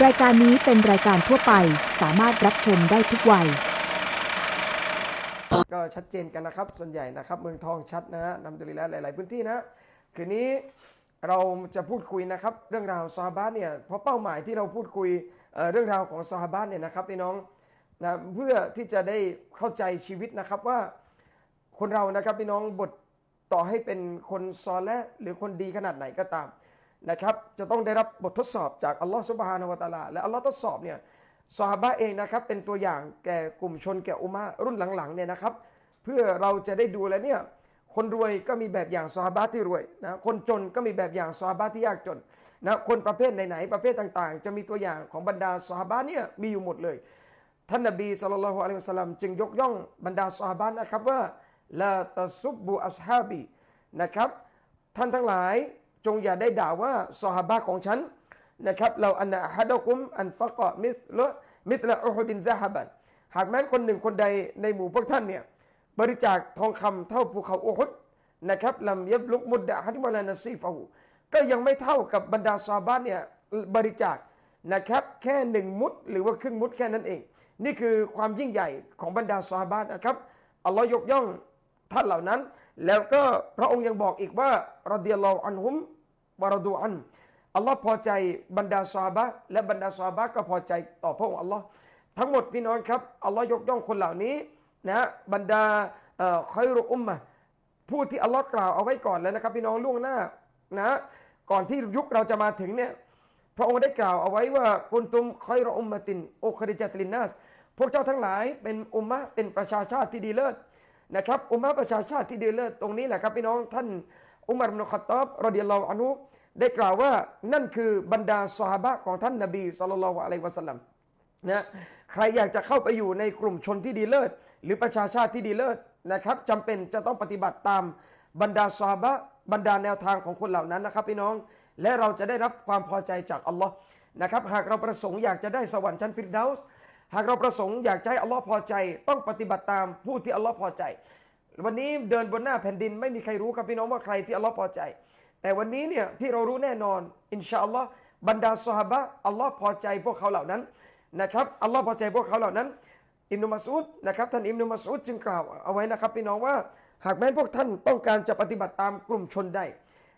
รายการนี้เป็นรายการทั่วไปสามารถรับชมได้ทุกวัย ก็ชัดเจนกันนะครับ ส่วนใหญ่นะครับ เมืองทองชัดนะฮะนำดุลิแล้วหลาย ๆ พื้นที่นะคืนนี้เราจะพูดคุยนะครับเรื่องราวซอฮาบะห์เนี่ยเพราะเป้าหมายที่เราพูดคุยเเรื่องราวของซอฮาบะห์เนี่ยนะครับพี่น้องนะเพื่อที่จะได้เข้าใจชีวิตนะครับว่าคนเรานะครับพี่น้องบทต่อให้เป็นคนซอและหรือคนดีขนาดไหนก็ตาม นะครับจะต้องได้รับบททดสอบจากอัลลอฮฺสุบฮานาวะตาลาและอัลลอฮ์ทดสอบเนี่ยซอฮบะเองนะครับเป็นตัวอย่างแก่กลุ่มชนแก่อุมมะห์รุ่นหลังๆเนี่ยนะครับ เพื่อเราจะได้ดูแล้วเนี่ยคนรวยก็มีแบบอย่างซอฮบะที่รวยนะคนจนก็มีแบบอย่างซอฮบะที่ยากจนนะคนประเภทไหนๆประเภทต่างๆ จะมีตัวอย่างของบรรดาซอฮบะเนี่ยมีอยู่หมดเลย ท่านนบีสุลต่านละฮ์อะลัยฮิสัลลัมจึงยกย่องบรรดาซอฮบะนะครับว่าลาตะซุบบุอัสฮาบีนะครับท่านทั้งหลาย จงอย่าได้ด่าว่าซอฮาบะของฉันนะครับเราอันนะฮัดะกุมอันฟะกะมิสละมิสละอุฮุดินซะฮบันหากแม้นคนหนึ่งคนใดในหมู่พวกท่านเนี่ยบริจาคทองคำเท่าภูเขาอุฮุดนะครับลำยับลุกมุดดะฮัดวะลานะซีฟะฮูก็ยังไม่เท่ากับบรรดาซอฮาบะห์เนี่ยบริจาคนะครับแค่หนึ่งมุดหรือว่าครึ่งมุดแค่นั้นเอง นี่คือความยิ่งใหญ่ของบรรดาซอฮาบะห์นะครับอัลลอฮ์ยกย่องท่านเหล่านั้น แล้วก็พระองค์ยังบอกอีกว่ารดิยัลออันฮุมวะรดูอันอัลลอฮ์พอใจบรรดาซาบะและบรรดาซาบะก็พอใจต่อพระองค์อัลลอฮ์ทั้งหมดพี่น้องครับอัลลอฮ์ยกย่องคนเหล่านี้นะบรรดาคอยรุอุมมะผู้ที่อัลลอฮ์กล่าวเอาไว้ก่อนแล้วนะครับ พี่น้องล่วงหน้านะก่อนที่ยุคเราจะมาถึงเนี่ยพระองค์ได้กล่าวเอาไว้ว่ากุนตุมคอยรออุมมะตินโอคริจัตลินนัสพวกเจ้าทั้งหลายเป็นอุมมะเป็นประชาชาติที่ดีเลิศ นะครับอุมมะประชาชาติที่ดีเลิศตรงนี้แหละครับพี่น้องท่านอุมารอิบนุขัตอบรดิยัลลอฮอันุได้กล่าวว่านั่นคือบรรดาสหาบะของท่านนบีสุลต่านละฮ์อะลัยวะสัลลัมนะใครอยากจะเข้าไปอยู่ในกลุ่มชนที่ดีเลิศ หรือประชาชาติที่ดีเลิศนะครับจำเป็นจะต้องปฏิบัติตามบรรดาสาบะบรรดาแนวทางของคนเหล่านั้นนะครับ พี่น้องและเราจะได้รับความพอใจจากอัลลอฮ์นะครับ หากเราประสงค์อยากจะได้สวรรค์ชั้นฟิรดาส์ หากเราประสงค์อยากจะให้อัลลอฮ์พอใจ ต้องปฏิบัติตามผู้ที่อัลลอฮ์พอใจ วันนี้เดินบนหน้าแผ่นดินไม่มีใครรู้ครับพี่น้องว่าใครที่อัลลอฮ์พอใจ แต่วันนี้เนี่ยที่เรารู้แน่นอน อินชาอัลลอฮ์บรรดาสหบะอัลลอฮ์พอใจพวกเขาเหล่านั้นนะครับอัลลอฮ์พอใจพวกเขาเหล่านั้น อิมนุมัสอุดนะครับท่านอิมนุมัสอุดจึงกล่าวเอาไว้นะครับพี่น้องว่าหากแม้พวกท่านต้องการจะปฏิบัติตามกลุ่มชนใด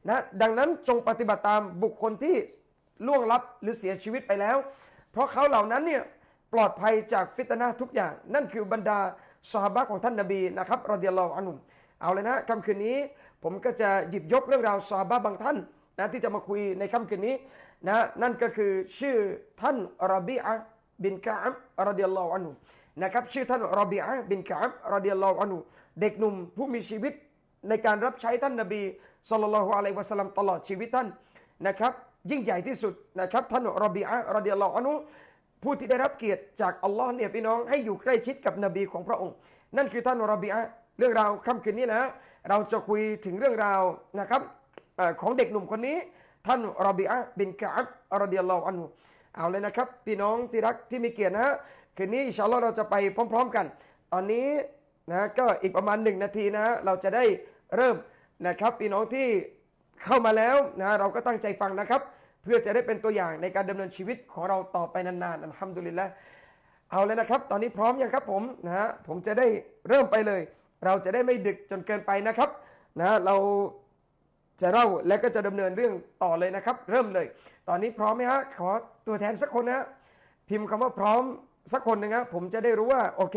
นะดังนั้นจงปฏิบัติตามบุคคลที่ล่วงลับหรือเสียชีวิตไปแล้ว เพราะเขาเหล่านั้นเนี่ย ปลอดภัยจากฟิตนะทุกอย่าง นั่นคือบรรดาสหบะของท่านนบีนะครับรอดิยัลลอฮุอันุมเอาเลยนะค่ำคืนนี้ผมก็จะหยิบยกเรื่องราวสหบะบางท่านนะที่จะมาคุยในค่ำคืนนี้นะนั่นก็คือชื่อท่านรบีอะบินกะอับรอดิยัลลอฮุอันฮุนะครับชื่อท่านรบีอะบินกะอับรอดิยัลลอฮุอันุเด็กหนุ่มผู้มีชีวิตในการรับใช้ท่านนบีสุลต่านละฮ์อะลัยวะสัลลัมตลอดชีวิตท่านนะครับยิ่งใหญ่ที่สุดนะครับท่านรบีอะรอดิยัลลอฮุอันุ ผู้ที่ได้รับเกียรติจากอัลลอฮ์เนี่ยพี่น้องให้อยู่ใกล้ชิดกับนบีของพระองค์ นั่นคือท่านรบีอะเรื่องราวค่ำคืนนี้นะ เราจะคุยถึงเรื่องราวนะครับอของเด็กหนุ่มคนนี้ ท่านรบีอะบินกะอับรอดิยลลอฮุอันฮุเอาเลยนะครับ พี่น้องที่รักที่มีเกียรตินะคืนนี้อินชาอัลลอฮ์เราจะไปพร้อม ๆ กัน ตอนนี้นะก็อีกประมาณหนึ่งนาทีนะ เราจะได้เริ่มนะครับ พี่น้องที่เข้ามาแล้วนะเราก็ตั้งใจฟังนะครับ เพื่อจะได้เป็นตัวอย่างในการดำเนินชีวิตของเราต่อไปนานๆอัลฮัมดุลิลละเอาเลยนะครับ ตอนนี้พร้อมยังครับผมนะฮะผมจะได้เริ่มไปเลย เราจะได้ไม่ดึกจนเกินไปนะครับนะเราจะเล่าและก็จะดำเนินเรื่องต่อเลยนะครับ เริ่มเลย ตอนนี้พร้อมไหมฮะขอตัวแทนสักคนนะพิมพ์คำว่าพร้อมสักคนหนึ่งครับผมจะได้รู้ว่าโอเค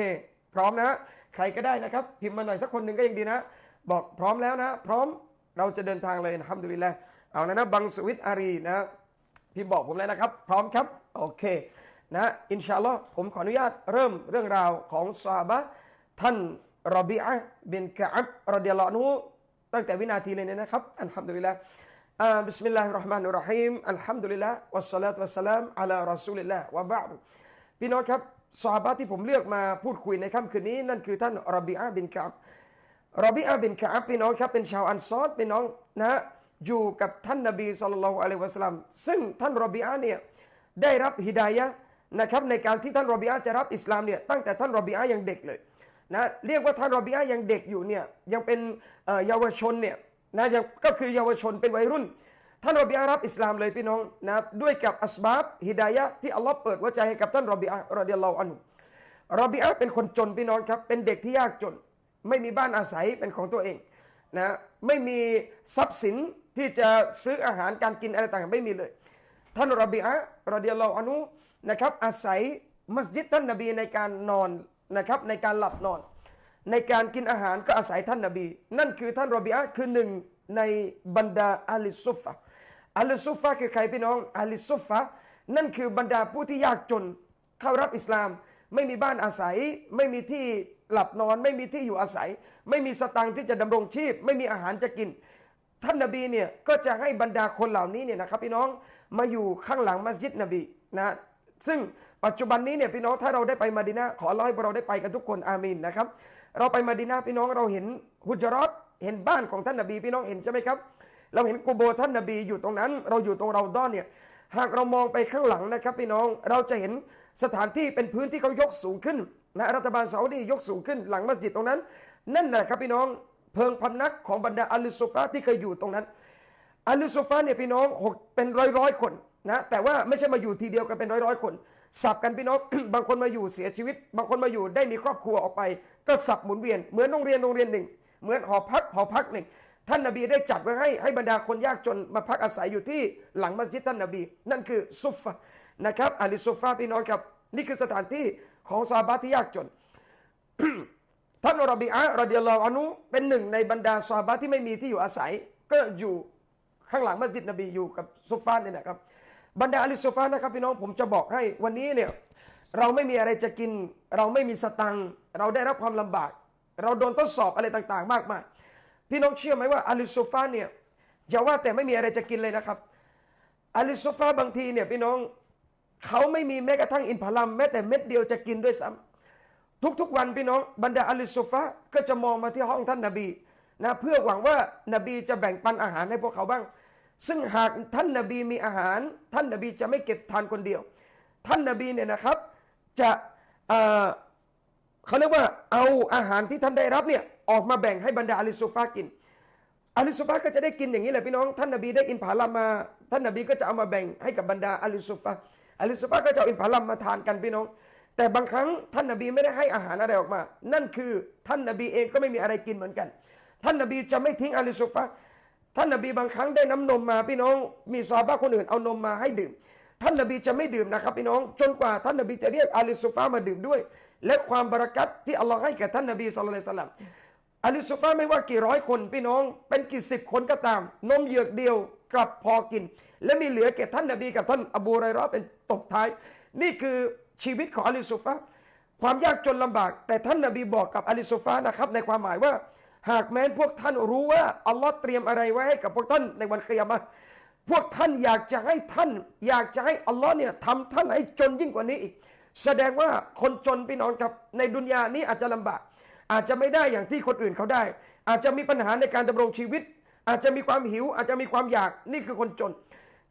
พร้อมนะใครก็ได้นะครับ พิมพ์มาหน่อยสักคนหนึ่งก็ยังดีนะ บอกพร้อมแล้วนะ พร้อมเราจะเดินทางเลยนะฮัมดุลิลละ เอาแล้วนะบังสวิตอารีนะพี่บอกผมแล้วนะครับ พร้อมครับโอเคนะอินชาอัลลอฮ์ผมขออนุญาตเริ่มเรื่องราวของซาบะท่านรอบีอะบินกะอับรอดิยัลลอฮุอันฮุตั้งแต่วินาทีเลยเนี่ยนะครับالحمد لله อ่า بسم الله الرحمن الرحيم الحمد لله والصلاة والسلام على رسول الله وبعدพี่น้องครับซอฮาบะที่ผมเลือกมาพูดคุยในค่ำคืนนี้นั่นคือท่านรอบีอะบินกะอับรอบีอาบินกะอับพี่น้องครับเป็นชาวอันซอรพี่น้องนะฮะ อยู่กับท่านนบี صلى الله عليه وسلمซึ่งท่านรอบีอาเนี่ยได้รับฮิดายะนะครับในการที่ท่านรอบีอาจะรับอิสลามเนี่ยตั้งแต่ท่านรอบีอายังเด็กเลยนะเรียกว่าท่านรอบีอายังเด็กอยู่เนี่ยยังเป็นเยาวชนเนี่ยนะยังก็คือเยาวชนเป็นวัยรุ่น ท่านรอบีอารับอิสลามเลยพี่น้องนะด้วยกับอัสบาบฮิดายะที่อัลลอฮ์เปิดหัวใจให้กับท่านรอบีอารอดิยัลลอฮุอันุรอบีอาเป็นคนจนพี่น้องครับเป็นเด็กที่ยากจน ไม่มีบ้านอาศัยเป็นของตัวเอง นะไม่มีทรัพย์สินที่จะซื้ออาหารการกินอะไรต่างๆไม่มีเลย ท่านรบีอารอดิยัลลอฮอนุนะครับอาศัยมัสยิดท่านนบีในการนอนนะครับในการหลับนอน ในการกินอาหารก็อาศัยท่านนบี นั่นคือท่านรบีอาคือหนึ่งในบรรดาอาลิซุฟะอาลิซุฟะคือใครพี่น้องอาลิซุฟะนั่นคือบรรดาผู้ที่ยากจนเข้ารับอิสลาม ไม่มีบ้านอาศัยไม่มีที่ หลับนอนไม่มีที่อยู่อาศัย ไม่มีสตังค์ที่จะดำรงชีพ ไม่มีอาหารจะกิน ท่านนบีเนี่ยก็จะให้บรรดาคนเหล่านี้เนี่ยนะครับพี่น้องมาอยู่ข้างหลังมัสยิดนบีนะซึ่งปัจจุบันนี้เนี่ยพี่น้องถ้าเราได้ไปมาดินาขอร้อยเราได้ไปกันทุกคนอามีนนะครับ เราไปมาดินาพี่น้องเราเห็นฮุจรัตเห็นบ้านของท่านนบีพี่น้องเห็นใช่ไหมครับเราเห็นกูโบท่านนบีอยู่ตรงนั้น เราอยู่ตรงเราด้อนเนี่ยหากเรามองไปข้างหลังนะครับพี่น้องเราจะเห็นสถานที่เป็นพื้นที่เขายกสูงขึ้น นะรัฐบาลซาอุดียกสูงขึ้นหลังมัสยิดตรงนั้น นั่นแหละครับพี่น้องเพิงพำนักของบรรดาอัลลุซุฟาที่เคยอยู่ตรงนั้นอัลลุซุฟาเนี่ยพี่น้องหกเป็นร้อยร้อยคนนะแต่ว่าไม่ใช่มาอยู่ทีเดียวกันเป็นร้อยร้อยคนสับกันพี่น้องบางคนมาอยู่เสียชีวิต บางคนมาอยู่ได้มีครอบครัวออกไป ก็สับหมุนเวียนเหมือนโรงเรียนโรงเรียนหนึ่ง เหมือนหอพักหอพักหนึ่งท่านนบีได้จัดไว้ให้ให้บรรดาคนยากจนมาพักอาศัยอยู่ที่หลังมัสยิดท่านนบี นั่นคือซุฟะนะครับอาลิซุฟาพี่น้องครับ นี่คือสถานที่ ของซาบะที่ยากจน ท่านรบีอะห์รอดิยัลลอฮุอันฮุเป็นหนึ่งในบรรดาซาบะที่ไม่มีที่อยู่อาศัย ก็อยู่ข้างหลังมัสยิดนบีอยู่กับซุฟานเนี่ยนะครับ บรรดาอัลิซุฟานนะครับพี่น้องผมจะบอกให้วันนี้เนี่ยเราไม่มีอะไรจะกิน เราไม่มีสตังเราได้รับความลำบาก เราโดนทดสอบอะไรต่างๆ มากมายพี่น้องเชื่อไหมว่าอาลิซุฟานเนี่ยอย่าว่าแต่ไม่มีอะไรจะกินเลยนะครับอาลิซุฟาบางทีเนี่ยพี่น้อง เขาไม่มีแม้กระทั่งอินพาลัมแม้แต่เม็ดเดียวจะกินด้วยซ้ำทุกๆวันพี่น้องบรรดาอัลลิซุฟะก็จะมองมาที่ห้องท่านนบีนะเพื่อหวังว่านบีจะแบ่งปันอาหารให้พวกเขาบ้าง ซึ่งหากท่านนบีมีอาหาร ท่านนบีจะไม่เก็บทานคนเดียว ท่านนบีเนี่ยนะครับจะเเขาเรียกว่าเอาอาหารที่ท่านได้รับเนี่ยออกมาแบ่งให้บรรดาอัลลิซุฟะกินอาลิซุฟะก็จะได้กินอย่างนี้แหละพี่น้อง ท่านนบีได้อินผาลัมมา ท่านนบีก็จะเอามาแบ่งให้กับบรรดาอาลิซุฟะ อาลิซุฟะห์ก็จะเอาอินผาลัมมาทานกันพี่น้อง แต่บางครั้งท่านนบีไม่ได้ให้อาหารอะไรออกมา นั่นคือท่านนบีเองก็ไม่มีอะไรกินเหมือนกัน ท่านนบีจะไม่ทิ้งอาลิซุฟะห์ท่านนบีบางครั้งได้น้ำนมมาพี่น้อง มีซาบะคนอื่นเอานมมาให้ดื่ม ท่านนบีจะไม่ดื่มนะครับพี่น้อง จนกว่าท่านนบีจะเรียกอาลิซุฟะห์มาดื่มด้วย และความบารักัตที่อัลลอฮ์ให้แก่ท่านนบีสุลต่านสลัมอาลิซุฟาไม่ว่ากี่ร้อยคนพี่น้อง เป็นกี่สิบคนก็ตาม นมเหยือกเดียว กลับพอกิน และมีเหลือแก่ท่านนบีกับท่านอบูไรรอเป็นตบท้าย นี่คือชีวิตของอาลิซุฟาความยากจนลำบาก แต่ท่านนบีบอกกับอาลิซุฟานะครับในความหมายว่า หากแม้นพวกท่านรู้ว่าอัลลอฮ์เตรียมอะไรไว้ให้กับพวกท่านในวันเคียมะพวกท่านอยากจะให้ท่าน อยากจะให้อัลลอฮ์เนี่ยทำท่านให้จนยิ่งกว่านี้อีก แสดงว่าคนจนพี่น้องครับในดุนยานี้อาจจะลำบาก อาจจะไม่ได้อย่างที่คนอื่นเขาได้ อาจจะมีปัญหาในการดำรงชีวิต อาจจะมีความหิว อาจจะมีความอยากนี่คือคนจน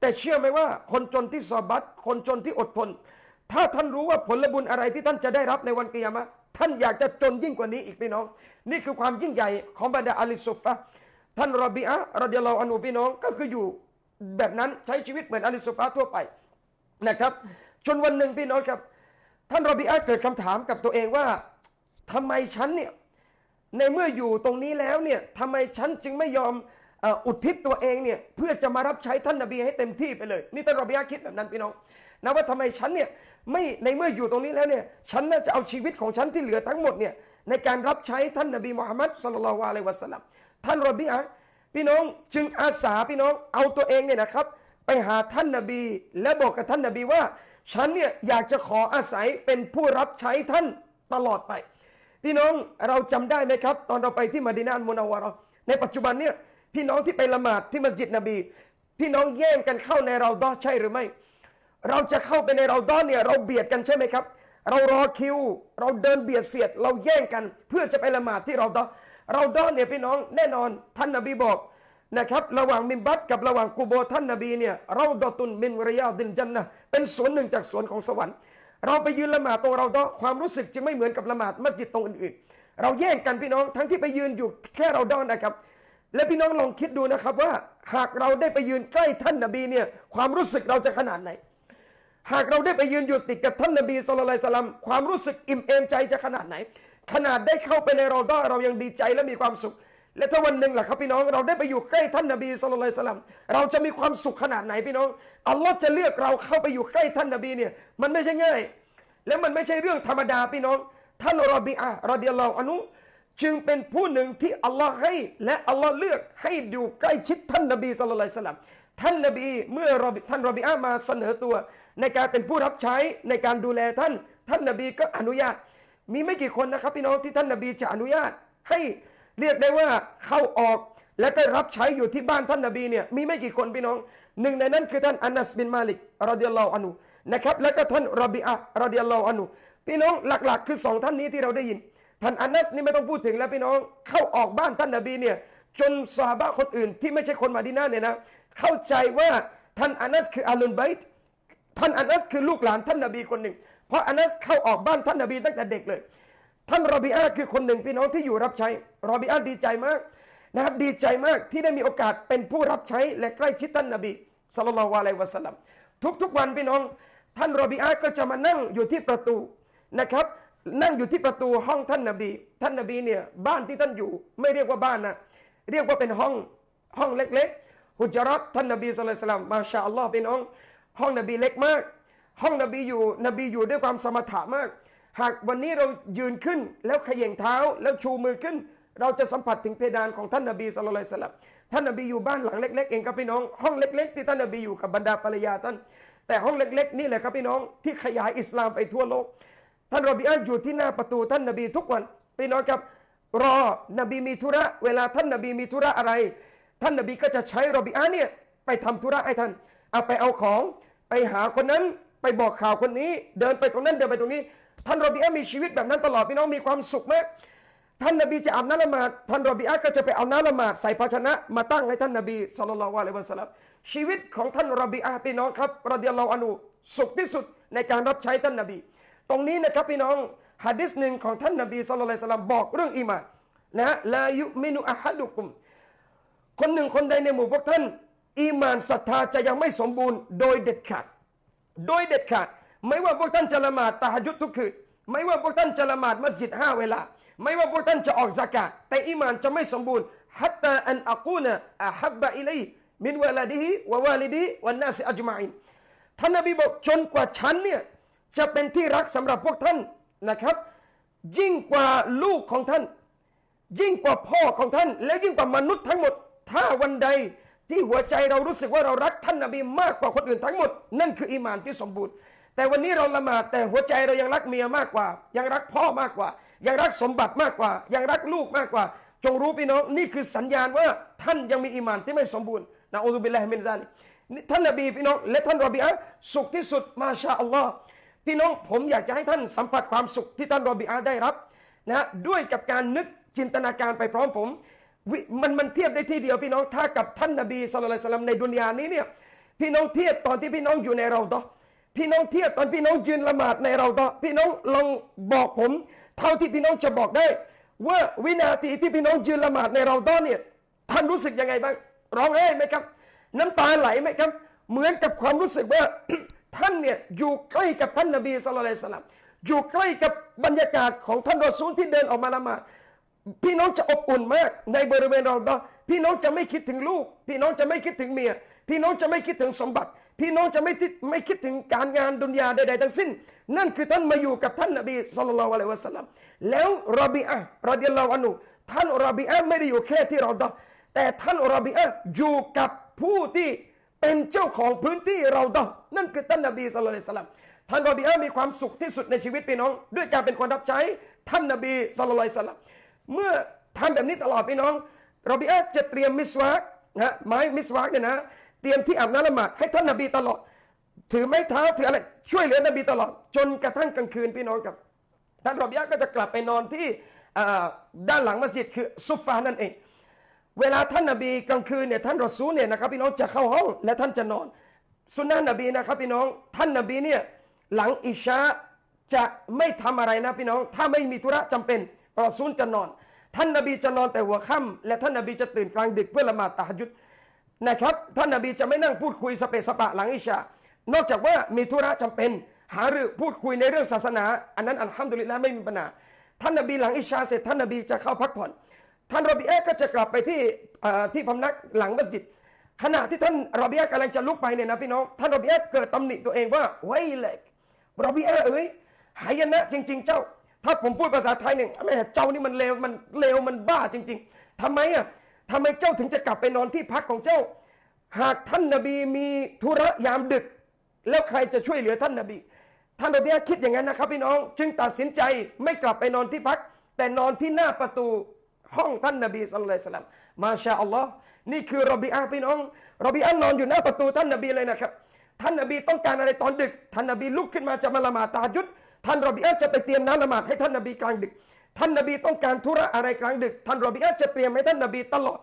แต่เชื่อไหมว่า คนจนที่สอบัตคนจนที่อดทน ถ้าท่านรู้ว่าผลบุญอะไรที่ท่านจะได้รับในวันกิยามะท่านอยากจะจนยิ่งกว่านี้อีกพี่น้อง นี่คือความยิ่งใหญ่ของบรรดาอาลิซุฟะท่านรอบีอะรอดิยลลอฮุอันฮุพี่น้องก็คืออยู่แบบนั้นใช้ชีวิตเหมือนอาลิซุฟะทั่วไปนะครับจนวันหนึ่งพี่น้องครับ ท่านรอบีอะเกิดคำถามกับตัวเองว่าทำไมฉันเนี่ยในเมื่ออยู่ตรงนี้แล้วเนี่ยทำไมฉันจึงไม่ยอม อุทิศตัวเองเนี่ยเพื่อจะมารับใช้ท่านนบีให้เต็มที่ไปเลย นี่ท่านรอบียะคิดแบบนั้นพี่น้องนะว่าทำไมฉันเนี่ยไม่ในเมื่ออยู่ตรงนี้แล้วเนี่ยฉันน่าจะเอาชีวิตของฉันที่เหลือทั้งหมดเนี่ยในการรับใช้ท่านนบีมุฮัมมัดสุลลัลลอฮุอะลัยวะสัลลัมท่านรอบียะพี่น้องจึงอาสาพี่น้องเอาตัวเองเนี่ยนะครับ ไปหาท่านนบี และบอกกับท่านนบีว่า ฉันเนี่ยอยากจะขออาศัยเป็นผู้รับใช้ท่านตลอดไป พี่น้องเราจำได้ไหมครับ ตอนเราไปที่มดีนานมุนาวาเราะในปัจจุบันเนี่ย พี่น้องที่ไปละหมาดที่มัสยิดนบี พี่น้องแย่งกันเข้าในเราดอใช่หรือไม่ เราจะเข้าไปในเราดอเนี่ยเราเบียดกันใช่ไหมครับ เรารอคิว เราเดินเบียดเสียด เราแย่งกัน เพื่อจะไปละหมาดที่เราดอเราดอเนี่ยพี่น้องแน่นอนท่านนบีบอกนะครับระหว่างมิมบัตกับระหว่างกูโบท่านนบีเนี่ยเราดอตุนมินรยาดินจันนะเป็นสวนหนึ่งจากสวนของสวรรค์ เราไปยืนละหมาดตรงเราดอความรู้สึกจึงไม่เหมือนกับละหมาดมัสยิดตรงอื่นๆเราแย่งกันพี่น้องทั้งที่ไปยืนอยู่แค่เราดอนนะครับ และพี่น้องลองคิดดูนะครับว่า หากเราได้ไปยืนใกล้ท่านนบีเนี่ยความรู้สึกเราจะขนาดไหน หากเราได้ไปยืนอยู่ติดกับท่านนบีสุลต่านสลัมความรู้สึกอิ่มเอมใจจะขนาดไหน ขนาดได้เข้าไปในรอดอเรายังดีใจและมีความสุข และถ้าวันหนึ่งล่ะครับพี่น้องเราได้ไปอยู่ใกล้ท่านนบีสุลต่านสลัมเราจะมีความสุขขนาดไหนพี่น้องอัลลอฮ์จะเลือกเราเข้าไปอยู่ใกล้ท่านนบีเนี่ยมันไม่ใช่ง่าย และมันไม่ใช่เรื่องธรรมดาพี่น้อง ท่านรอบีอะห์รอดิยัลลอฮุอันฮุ จึงเป็นผู้หนึ่งที่อัลลอฮ์ให้และอัลลอฮ์เลือกให้อยู่ใกล้ชิดท่านนบีสุลต่านสลัมท่านนบีเมื่อท่านรอบีอะห์มาเสนอตัว ในการเป็นผู้รับใช้ในการดูแลท่าน ท่านนบีก็อนุญาต มีไม่กี่คนนะครับ พี่น้องที่ท่านนบีจะอนุญาต ให้เรียกได้ว่าเข้าออกและก็รับใช้อยู่ที่บ้านท่านนบีเนี่ยมีไม่กี่คนพี่น้องหนึ่งในนั้นคือท่านอานัสบินมาลิกรอดิยัลลอฮุอันฮุนะครับแล้วก็ท่านรอบิอะห์รอดิยัลลอฮุอันฮุพี่น้องหลักๆ คือสองท่านนี้ที่เราได้ยิน ท่านอานัสนี่ไม่ต้องพูดถึงแล้วพี่น้อง เข้าออกบ้านท่านนบีเนี่ยจนซาบะคนอื่นที่ไม่ใช่คนมาดินาเนี่ยนะเข้าใจว่าท่านอานัสคืออาลุนไบต์ท่านอานัสคือลูกหลานท่านนบีคนหนึ่ง เพราะอานัสเข้าออกบ้านท่านนบีตั้งแต่เด็กเลย ท่านรอบิอาคือคนหนึ่งพี่น้องที่อยู่รับใช้รอบิอาดีใจมากนะครับดีใจมากที่ได้มีโอกาสเป็นผู้รับใช้และใกล้ชิดท่านนบีสัลลัลลอฮุอะลัยวะสัลลัมทุกๆวันพี่น้อง ท่านรอบิอาก็จะมานั่งอยู่ที่ประตูนะครับ นั่งอยู่ที่ประตูห้องท่านนบี ท่านนบีเนี่ยบ้านที่ท่านอยู่ ไม่เรียกว่าบ้านนะเรียกว่าเป็นห้องห้องเล็กๆฮุจรัตท่านนบีสุลต่านมาชาอัลลอฮ์พี่น้องห้องนบีเล็กมาก ห้องนบีอยู่นบีอยู่ด้วยความสมถะมาก หากวันนี้เรายืนขึ้นแล้วขย่งเท้าแล้วชูมือขึ้น เราจะสัมผัสถึงเพดานของท่านนบีสุลต่านท่านนบีอยู่บ้านหลังเล็กๆเองครับพี่น้อง ห้องเล็ก ๆ ที่ท่านนบีอยู่กับบรรดาภรรยาท่านแต่ห้องเล็ก ๆ นี่แหละครับพี่น้องที่ขยายอิสลามไปทั่วโลก ท่านรอบีอันอยู่ที่หน้าประตูท่านนบีทุกวันพี่น้องครับ รอนบีมีธุระ เวลาท่านนบีมีธุระอะไร ท่านนบีก็จะใช้รอบีอันเนี่ยไปทำธุระให้ท่าน เอาไปเอาของ ไปหาคนนั้นไปบอกข่าวคนนี้ เดินไปตรงนั้นเดินไปตรงนี้ ท่านรอบีอันมีชีวิตแบบนั้นตลอดพี่น้องมีความสุขมากท่านนบีจะอาบน้ำละหมาดท่านรอบีอาก็จะไปเอาน้ำละหมาดใส่ภาชนะมาตั้งให้ท่านนบีสุลต่านละวะลัยวะสลัมชีวิตของท่านรอบีอาพี่น้องครับรดิยัลลอฮอันุสุขที่สุดในการรับใช้ท่านนบี ตรงนี้นะครับพี่น้องฮะดิษหนึ่งของท่านนบีสุลต่านละสลัมบอกเรื่องอีหมานนะฮะลายุมินุอะฮัดุกุม คนหนึ่งคนใดในหมู่พวกท่านอีมานศรัทธาจะยังไม่สมบูรณ์โดยเด็ดขาด โดยเด็ดขาด ไม่ว่าพวกท่านจะละหมาดตะฮัจญุดทุกคืนไม่ว่าพวกท่านจะละหมาดมัสยิดห้าเวลา ไม่ว่าพวกท่านจะออกซากาตแต่อีมานจะไม่สมบูรณ์ฮัตตาอันอักูนะอะฮับบะอิลัยมินวะลาดิฮิวะวาลิดิวันนาสอัจมาอินท่านนบีบอกจนกว่าฉันเนี่ย จะเป็นที่รักสำหรับพวกท่านนะครับ ยิ่งกว่าลูกของท่าน ยิ่งกว่าพ่อของท่าน และยิ่งกว่ามนุษย์ทั้งหมด ถ้าวันใดที่หัวใจเรารู้สึกว่าเรารักท่านนบีมากกว่าคนอื่นทั้งหมด นั่นคืออีมานที่สมบูรณ์ แต่วันนี้เราละหมาดแต่หัวใจเรายังรักเมียมากกว่า ยังรักพ่อมากกว่า ยังรักสมบัติมากกว่า ยังรักลูกมากกว่า จงรู้พี่น้องนี่คือสัญญาณว่าท่านยังมีอีมานที่ไม่สมบูรณ์نعوذ بالله من ذلكท่านนบีพี่น้องและท่านรอบีอะสุขที่สุดما شاء الله พี่น้องผมอยากจะให้ท่านสัมผัสความสุขที่ท่านรอบีอะห์ได้รับนะด้วยกับการนึกจินตนาการไปพร้อมผมมันมันเทียบได้ที่เดียวพี่น้องถ้ากับท่านนบี صلى الله عليه وسلمในดุนยานี้เนี่ยพี่น้องเทียบตอนที่พี่น้องอยู่ในเราดอพี่น้องเทียบตอนพี่น้องยืนละหมาดในเราดอพี่น้องลองบอกผม เท่าที่พี่น้องจะบอกได้ ว่าวินาทีที่พี่น้องยืนละหมาดในเราดอเนี่ยท่านรู้สึกยังไงบ้างร้องไห้ไหมครับ น้ำตาไหลไหมครับ เหมือนกับความรู้สึกว่า ท่านเนี่ยอยู่ใกล้กับท่านนบีสุลต่านอยู่ใกล้กับบรรยากาศของท่านรอซูลที่เดินออกมาละหมาดพี่น้องจะอบอุ่นมากในบริเวณเราดอพี่น้องจะไม่คิดถึงลูก พี่น้องจะไม่คิดถึงเมีย พี่น้องจะไม่คิดถึงสมบัติ พี่น้องจะไม่คิดไม่คิดถึงการงานดุนยาใดๆทั้งสิ้น นั่นคือท่านมาอยู่กับท่านนบีสุลต่านละวะสัลลัมแล้วรอบีอะรอดิยัลลอฮุอันฮุท่านรอบีอะไม่ได้อยู่แค่ที่เราดอแต่ท่านรอบีอะอยู่กับผู้ที่ เป็นเจ้าของพื้นที่เราดอนั่นคือท่านนบีสุลต่านละท่านรอบีอามีความสุขที่สุดในชีวิตพี่น้อง ด้วยการเป็นคนรับใช้ท่านนบีสุลต่านเมื่อทำแบบนี้ตลอดพี่น้องรอบีอาจะเตรียมมิสวากนะไม้มิสวากเนี่ยนะเตรียมที่อาบน้ำละหมาดให้ท่านนบีตลอด ถือไม้เท้าถืออะไรช่วยเหลือนบีตลอด จนกระทั่งกลางคืนพี่น้องครับท่านรอบีอาก็จะกลับไปนอนที่ด้านหลังมัสยิดคือซุฟฟานั่นเอง เวลาท่านนบีกลางคืนเนี่ยท่านรอซูลเนี่ยนะครับพี่น้องจะเข้าห้องและท่านจะนอนสุนนะนบีนะครับพี่น้องท่านนบีเนี่ยหลังอิชาจะไม่ทำอะไรนะพี่น้อง ถ้าไม่มีธุระจำเป็นรอซูลจะนอน ท่านนบีจะนอนแต่หัวค่ำและท่านนบีจะตื่นกลางดึกเพื่อละหมาดตะฮัจุดนะครับท่านนบีจะไม่นั่งพูดคุยสเปสปะหลังอิชานอกจากว่ามีธุระจำเป็น หารือพูดคุยในเรื่องศาสนา อันนั้นอัลฮัมดุลิลละไม่มีปัญหาท่านนบีหลังอิชาเสร็จท่านนบีจะเข้าพักผ่อน ท่านรอบีเอก็จะกลับไปที่ที่พำนักหลังมัสยิดขณะที่ท่านรอบีเอกำลังจะลุกไปเนี่ยนะพี่น้องท่านรอบีเอเกิดตำหนิตัวเองว่าไว้เล็กรอบีเอเอ้ยหายนะจริง ๆ เจ้า ถ้าผมพูดภาษาไทยเนี่ยแม่เจ้านี่มันเลวมันเลวมันบ้าจริง ๆทำไมอะทำไมเจ้าถึงจะกลับไปนอนที่พักของเจ้า หากท่านนบีมีธุระยามดึก แล้วใครจะช่วยเหลือท่านนบีท่านนบีคิดอย่างนั้นนะครับพี่น้อง จึงตัดสินใจไม่กลับไปนอนที่พัก แต่นอนที่หน้าประตู ห้องท่านนบีสุลต่านสลัมมาชาอัลลอฮ์นี่คือรอบีอาพี่น้องรอบีอานอนอยู่หน้าประตูท่านนบีเลยนะครับ ท่านนบีต้องการอะไรตอนดึก ท่านนบีลุกขึ้นมาจะมาละหมาดตาจุดท่านรอบีอาจะไปเตรียมน้ำละหมาดให้ท่านนบีกลางดึก ท่านนบีต้องการธุระอะไรกลางดึก ท่านรอบีอาจะเตรียมให้ท่านนบีตลอด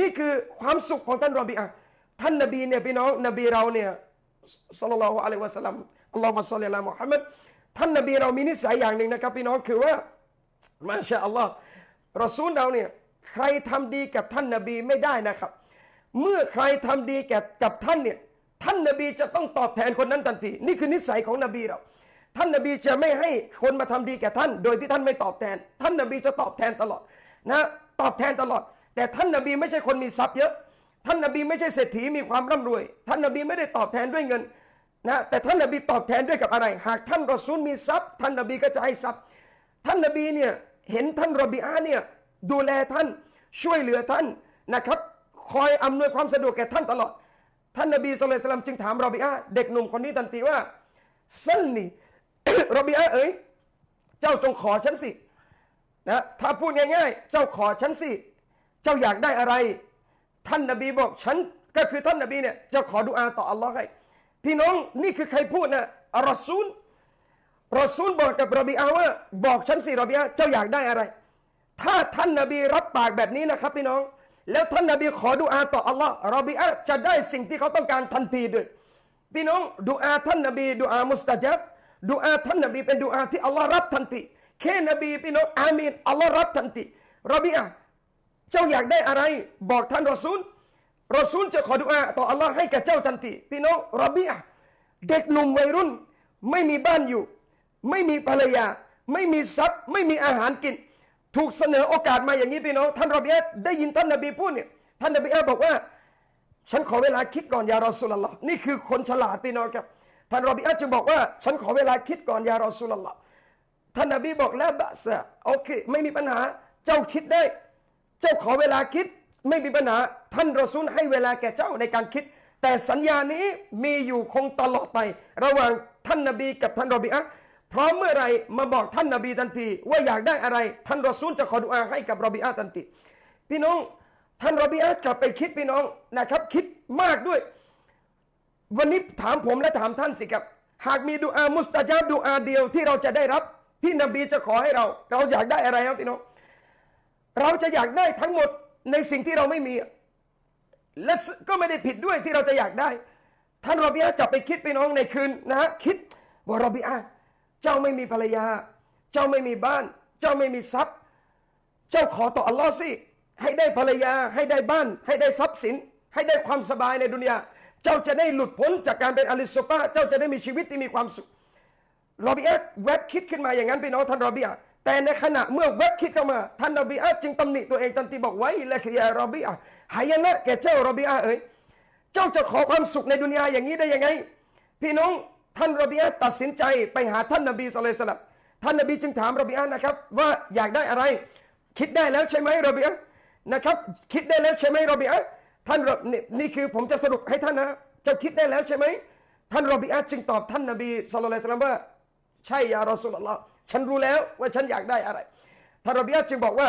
นี่คือความสุขของท่านรอบีอาท่านนบีเนี่ยพี่น้องนบีเราเนี่ยสัลลัลลอฮุอะลัยวะสัลลัมอัลลอฮุมะศ็อลลิอะลามุฮัมมัดท่านนบีเรามีนิสัยอย่างหนึ่งนะครับพี่น้องคือว่ามาชาอัลลอฮ์ รอซูลเราเนี่ยใครทำดีกับท่านนบีไม่ได้นะครับ เมื่อใครทำดีแก่กับท่านเนี่ยท่านนบีจะต้องตอบแทนคนนั้นทันที นี่คือนิสัยของนบีเรา ท่านนบีจะไม่ให้คนมาทำดีแก่ท่าน โดยที่ท่านไม่ตอบแทน ท่านนบีจะตอบแทนตลอดนะตอบแทนตลอด แต่ท่านนบีไม่ใช่คนมีทรัพย์เยอะ ท่านนบีไม่ใช่เศรษฐีมีความร่ำรวย ท่านนบีไม่ได้ตอบแทนด้วยเงินนะแต่ท่านนบีตอบแทนด้วยกับอะไร หากท่านรอซูลมีทรัพย์ ท่านนบีก็จะให้ทรัพย์ ท่านนบีเนี่ย เห็นท่านรบีอาเนี่ยดูแลท่านช่วยเหลือท่านนะครับ คอยอำนวยความสะดวกแก่ท่านตลอด ท่านนบีสุลต่านจึงถามรบีอาเด็กหนุ่มคนนี้ทันทีว่าสั้นนี่รบีอาเอ๋ยเจ้าจงขอฉันสินะถ้าพูดง่ายๆ เจ้าขอฉันสิ เจ้าอยากได้อะไร ท่านนบีบอกฉันก็คือท่านนบีเนี่ยจะขอดุอาต่ออัลลอฮ์ให้ พี่น้องนี่คือใครพูดนะอัลรอซูล รอซูลบอกกับรอบีอาว่าบอกฉันสิรอบีอาเจ้าอยากได้อะไร ถ้าท่านนบีรับปากแบบนี้นะครับพี่น้อง แล้วท่านนบีขอดุอาต่ออัลลอฮ์รอบีอาจะได้สิ่งที่เขาต้องการทันทีด้วย พี่น้องดุอาท่านนบีดุอามุสตาจับดุอาท่านนบีเป็นดุอาที่อัลลอฮ์รับทันทีแค่นบีพี่น้องอามีนอัลลอฮ์รับทันทีรอบีอาเจ้าอยากได้อะไร บอกท่านรอซูลรอซูลจะขอดุอาต่ออัลลอฮ์ให้กับเจ้าทันทีพี่น้องรอบีอาเด็กหนุ่มวัยรุ่นไม่มีบ้านอยู่ ไม่มีภรรยา ไม่มีทรัพย์ ไม่มีอาหารกิน ถูกเสนอโอกาสมาอย่างนี้พี่น้องท่านรอบีอาได้ยินท่านนบีพูดเนี่ยท่านนบีอาบอกว่า ฉันขอเวลาคิดก่อนยารอสุลลอฮ์นี่คือคนฉลาดพี่น้องครับท่านรอบีอาจึงบอกว่า ฉันขอเวลาคิดก่อนยารอสุลลอฮ์ท่านนบีบอกแล้วบะซะโอเค ไม่มีปัญหาเจ้าคิดได้ เจ้าขอเวลาคิดไม่มีปัญหา ท่านรอซูลให้เวลาแก่เจ้าในการคิด แต่สัญญานี้มีอยู่คงตลอดไป ระหว่างท่านนบีกับท่านรอบีอะ พราะเมื่อไรมาบอกท่านนบีทันที ว่าอยากได้อะไร ท่านรอซูลจะขอดุอาให้กับรอบีอะห์ทันทีพี่น้องท่านรอบีอะห์กลับไปคิดพี่น้องนะครับ คิดมากด้วย วันนี้ถามผมและถามท่านสิครับ หากมีดุอามุสตาจาบดุอาเดียวที่เราจะได้รับที่นบีจะขอให้เรา เราอยากได้อะไรครับพี่น้อง เราจะอยากได้ทั้งหมดในสิ่งที่เราไม่มี และก็ไม่ได้ผิดด้วยที่เราจะอยากได้ ท่านรอบีอาจะไปคิดพี่น้องในคืนนะฮะคิดว่ารอบีอา เจ้าไม่มีภรรยา เจ้าไม่มีบ้าน เจ้าไม่มีทรัพย์ เจ้าขอต่ออัลลอฮ์สิ ให้ได้ภรรยา ให้ได้บ้าน ให้ได้ทรัพย์สิน ให้ได้ความสบายในดุนยา เจ้าจะได้หลุดพ้นจากการเป็นอาลิสโซฟาเจ้าจะได้มีชีวิตที่มีความสุขรอบีอาแวบคิดขึ้นมาอย่างนั้นพี่น้องท่านรอบีอาแต่ในขณะเมื่อแวบคิดเข้ามาท่านรอบีอาจึงตำหนิตัวเองทันทีบอกไว้และคือยารอบีอาหายนะแก่เจ้ารอบีอาเอ๋ยเจ้าจะขอความสุขในดุนยาอย่างนี้ได้ยังไง พี่น้อง ท่านรบีอาตัดสินใจไปหาท่านนบีสุลต่านท่านนบีจึงถามรบีอานะครับ ว่าอยากได้อะไร คิดได้แล้วใช่ไหมรบีอานะครับ คิดได้แล้วใช่ไหมรบีอาท่านนี่คือผมจะสรุปให้ท่านนะเจ้าคิดได้แล้วใช่ไหมท่านรบีอาจึงตอบท่านนบีสุลต่านว่า ใช่ยารอสุลลอฮ์ฉันรู้แล้วว่าฉันอยากได้อะไรท่านรบีอาจึงบอกว่า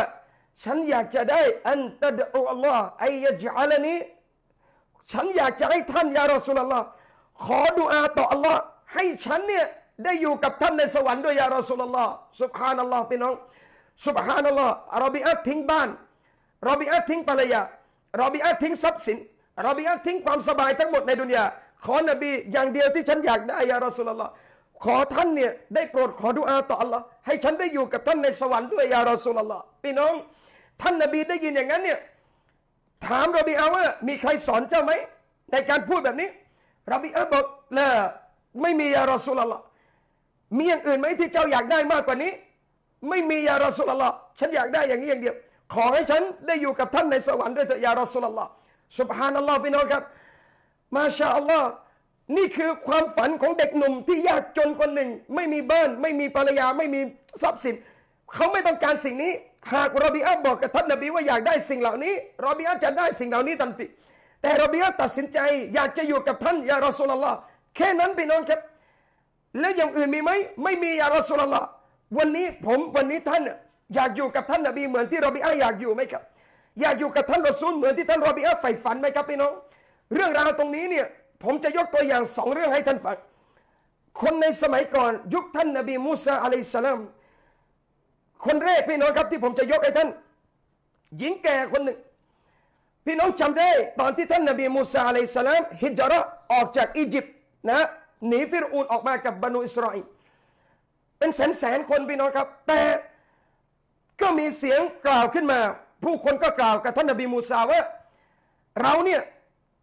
ฉันอยากจะได้อันตัดออัลลอฮ์ไอยะจัลนีฉันอยากจะให้ท่านยารอสุลลอฮ์ขอดุอาต่ออัลลอฮ์ ให้ฉันเนี่ยได้อยู่กับท่านในสวรรค์ด้วยยารอสุลลอฮ์สุบฮานัลลอฮ์พี่น้องสุบฮานัลลอฮ์รอบีอาทิ้งบ้านรอบีอาทิ้งภรรยารอบีอาทิ้งทรัพย์สินรอบีอาทิ้งความสบายทั้งหมดในดุนยาขอนบีอย่างเดียวที่ฉันอยากได้ยารอสุลลอฮ์ขอท่านเนี่ยได้โปรดขอดุอาต่ออัลลอฮ์ให้ฉันได้อยู่กับท่านในสวรรค์ด้วยยารอสูลลอฮ์พี่น้อง ท่านนบีได้ยินอย่างนั้นเนี่ยถามรบีอาว่ามีใครสอนเจ้าไหมในการพูดแบบนี้รบีอาบอกละ ไม่มียารอสุลลอฮ์มีอย่างอื่นไหมที่เจ้าอยากได้มากกว่านี้ ไม่มียารอสุลลอฮ์ฉันอยากได้อย่างนี้อย่างเดียว ขอให้ฉันได้อยู่กับท่านในสวรรค์ด้วยเถิดยารอสุลลอฮ์สุบฮานัลลอฮ์พี่น้องครับ มาชาอัลลอฮ์นี่คือความฝันของเด็กหนุ่มที่ยากจนคนหนึ่ง ไม่มีบ้านไม่มีภรรยาไม่มีทรัพย์สิน เขาไม่ต้องการสิ่งนี้ หากรบีอาบอกกับท่านนบีว่าอยากได้สิ่งเหล่านี้รบีอาจะได้สิ่งเหล่านี้ทันทีแต่รบีอาตัดสินใจ อยากจะอยู่กับท่านยารอสุลลอฮ์ แค่นั้นพี่น้องครับ แล้วอย่างอื่นมีไหมไม่มียารสุลลอฮ์วันนี้ผมวันนี้ท่านอยากอยู่กับท่านนบีเหมือนที่รอบีอาอยากอยู่ไหมครับ อยากอยู่กับท่านรอซูลเหมือนที่ท่านรอบีอาใฝ่ฝันไหมครับพี่น้อง เรื่องราวตรงนี้เนี่ยผมจะยกตัวอย่างสองเรื่องให้ท่านฟังคนในสมัยก่อนยุคท่านนบีมูซาอะลัยสลามคนแรกพี่น้องครับที่ผมจะยกให้ท่าน หญิงแก่คนหนึ่ง พี่น้องจำได้ ตอนที่ท่านนบีมูซาอะลัยสลามฮิจราะออกจากอียิปต์ นะหนีฟิรูนออกมากับบะนูอิสราเอลเป็นแสนแสนคนพี่น้องครับ แต่ก็มีเสียงกล่าวขึ้นมา ผู้คนก็กล่าวกับท่านนบีมูซาว่าเราเนี่ย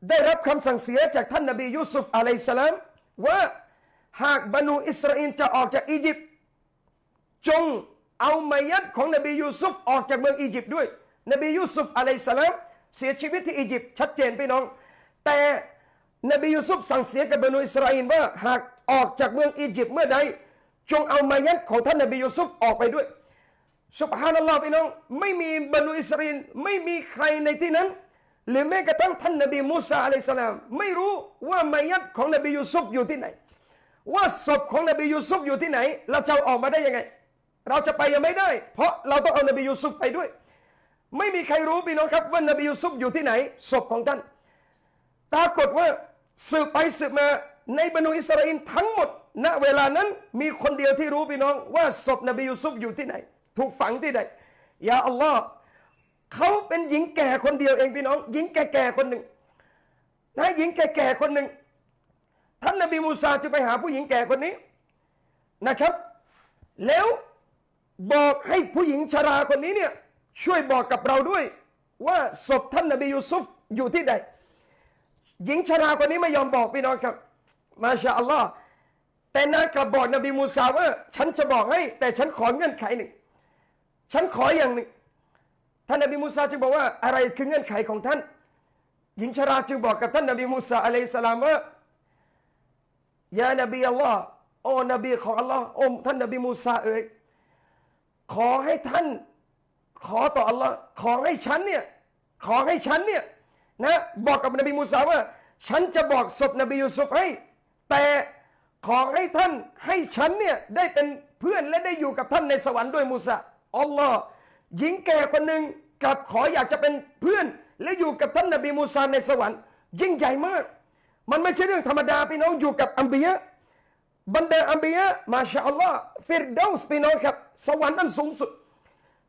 ได้รับคำสั่งเสียจากท่านนบียูซุฟعليه السلامว่าหากบะนูอิสราเอลจะออกจากอียิปต์จงเอามัยยิตของนบียูซุฟออกจากเมืองอียิปต์ด้วย นบียูซุฟعليه السلامเสียชีวิตที่อียิปต์ชัดเจนพี่น้อง แต่ นบียูซุฟสั่งเสียกับบรรนูอิสราเอลว่าหากออกจากเมืองอียิปต์เมื่อใด จงเอามายัดของท่านนบียูซุฟออกไปด้วยสุบฮานัลลอฮ์พี่น้องไม่มีบรรดอิสราเอลไม่มีใครในที่นั้น หรือแม้กระทั่งท่านนบีมูซาอะลัยสลามไม่รู้ว่ามายัดของนบียูซุฟอยู่ที่ไหน ว่าศพของนบียูซุฟอยู่ที่ไหน เราจะออกมาได้ยังไง เราจะไปยังไม่ได้ เพราะเราต้องเอานบียูซุฟไปด้วย ไม่มีใครรู้พี่น้องครับว่านบียูซุฟอยู่ที่ไหนศพของท่านปรากฏว่า สืบไปสืบมาในบรรดอิสราเอลทั้งหมด ณเวลานั้นมีคนเดียวที่รู้พี่น้อง ว่าศพนบียูซุฟอยู่ที่ไหน ถูกฝังที่ไหนยาอัลลอฮ์เขาเป็นหญิงแก่คนเดียวเองพี่น้อง หญิงแก่ๆคนหนึ่งนะหญิงแก่ๆคนหนึ่งท่านนบีมูซาจะไปหาผู้หญิงแก่คนนี้นะครับ แล้วบอกให้ผู้หญิงชราคนนี้เนี่ยช่วยบอกกับเราด้วย ว่าศพท่านนบียูซุฟอยู่ที่ใด หญิงชราคนนี้ไม่ยอมบอกพี่น้องครับ มาชาอัลลอฮ์แต่นางกลับบอกนบีมูซาว่าฉันจะบอกให้ แต่ฉันขอเงื่อนไขหนึ่ง ฉันขออย่างหนึ่ง ท่านนบีมูซาจึงบอกว่าอะไรคือเงื่อนไขของท่าน หญิงชราจึงบอกกับท่านนบีมูซาอะลัยสลามว่าيا نبي اللهโอ้นบีของอัลลอฮ์โอ้ท่านนบีมูซาเอ๋ยขอให้ท่าน ขอต่ออัลลอฮ์ขอให้ฉันเนี่ยขอให้ฉันเนี่ย นะบอกกับนบีมูซาว่า ฉันจะบอกศพนบียูซุฟให้ แต่ขอให้ท่านให้ฉันเนี่ยได้เป็นเพื่อนและได้อยู่กับท่านในสวรรค์ด้วยما شاء اللهหญิงแก่คนหนึ่งกลับขออยากจะเป็นเพื่อน และอยู่กับท่านนบีมูซาในสวรรค์ยิ่งใหญ่มาก มันไม่ใช่เรื่องธรรมดาพี่น้องอยู่กับأنبياءบรรดาأنبياء ما شاء اللهฟิรเดาส์พี่น้องครับ สวรรค์นั้นสูงสุด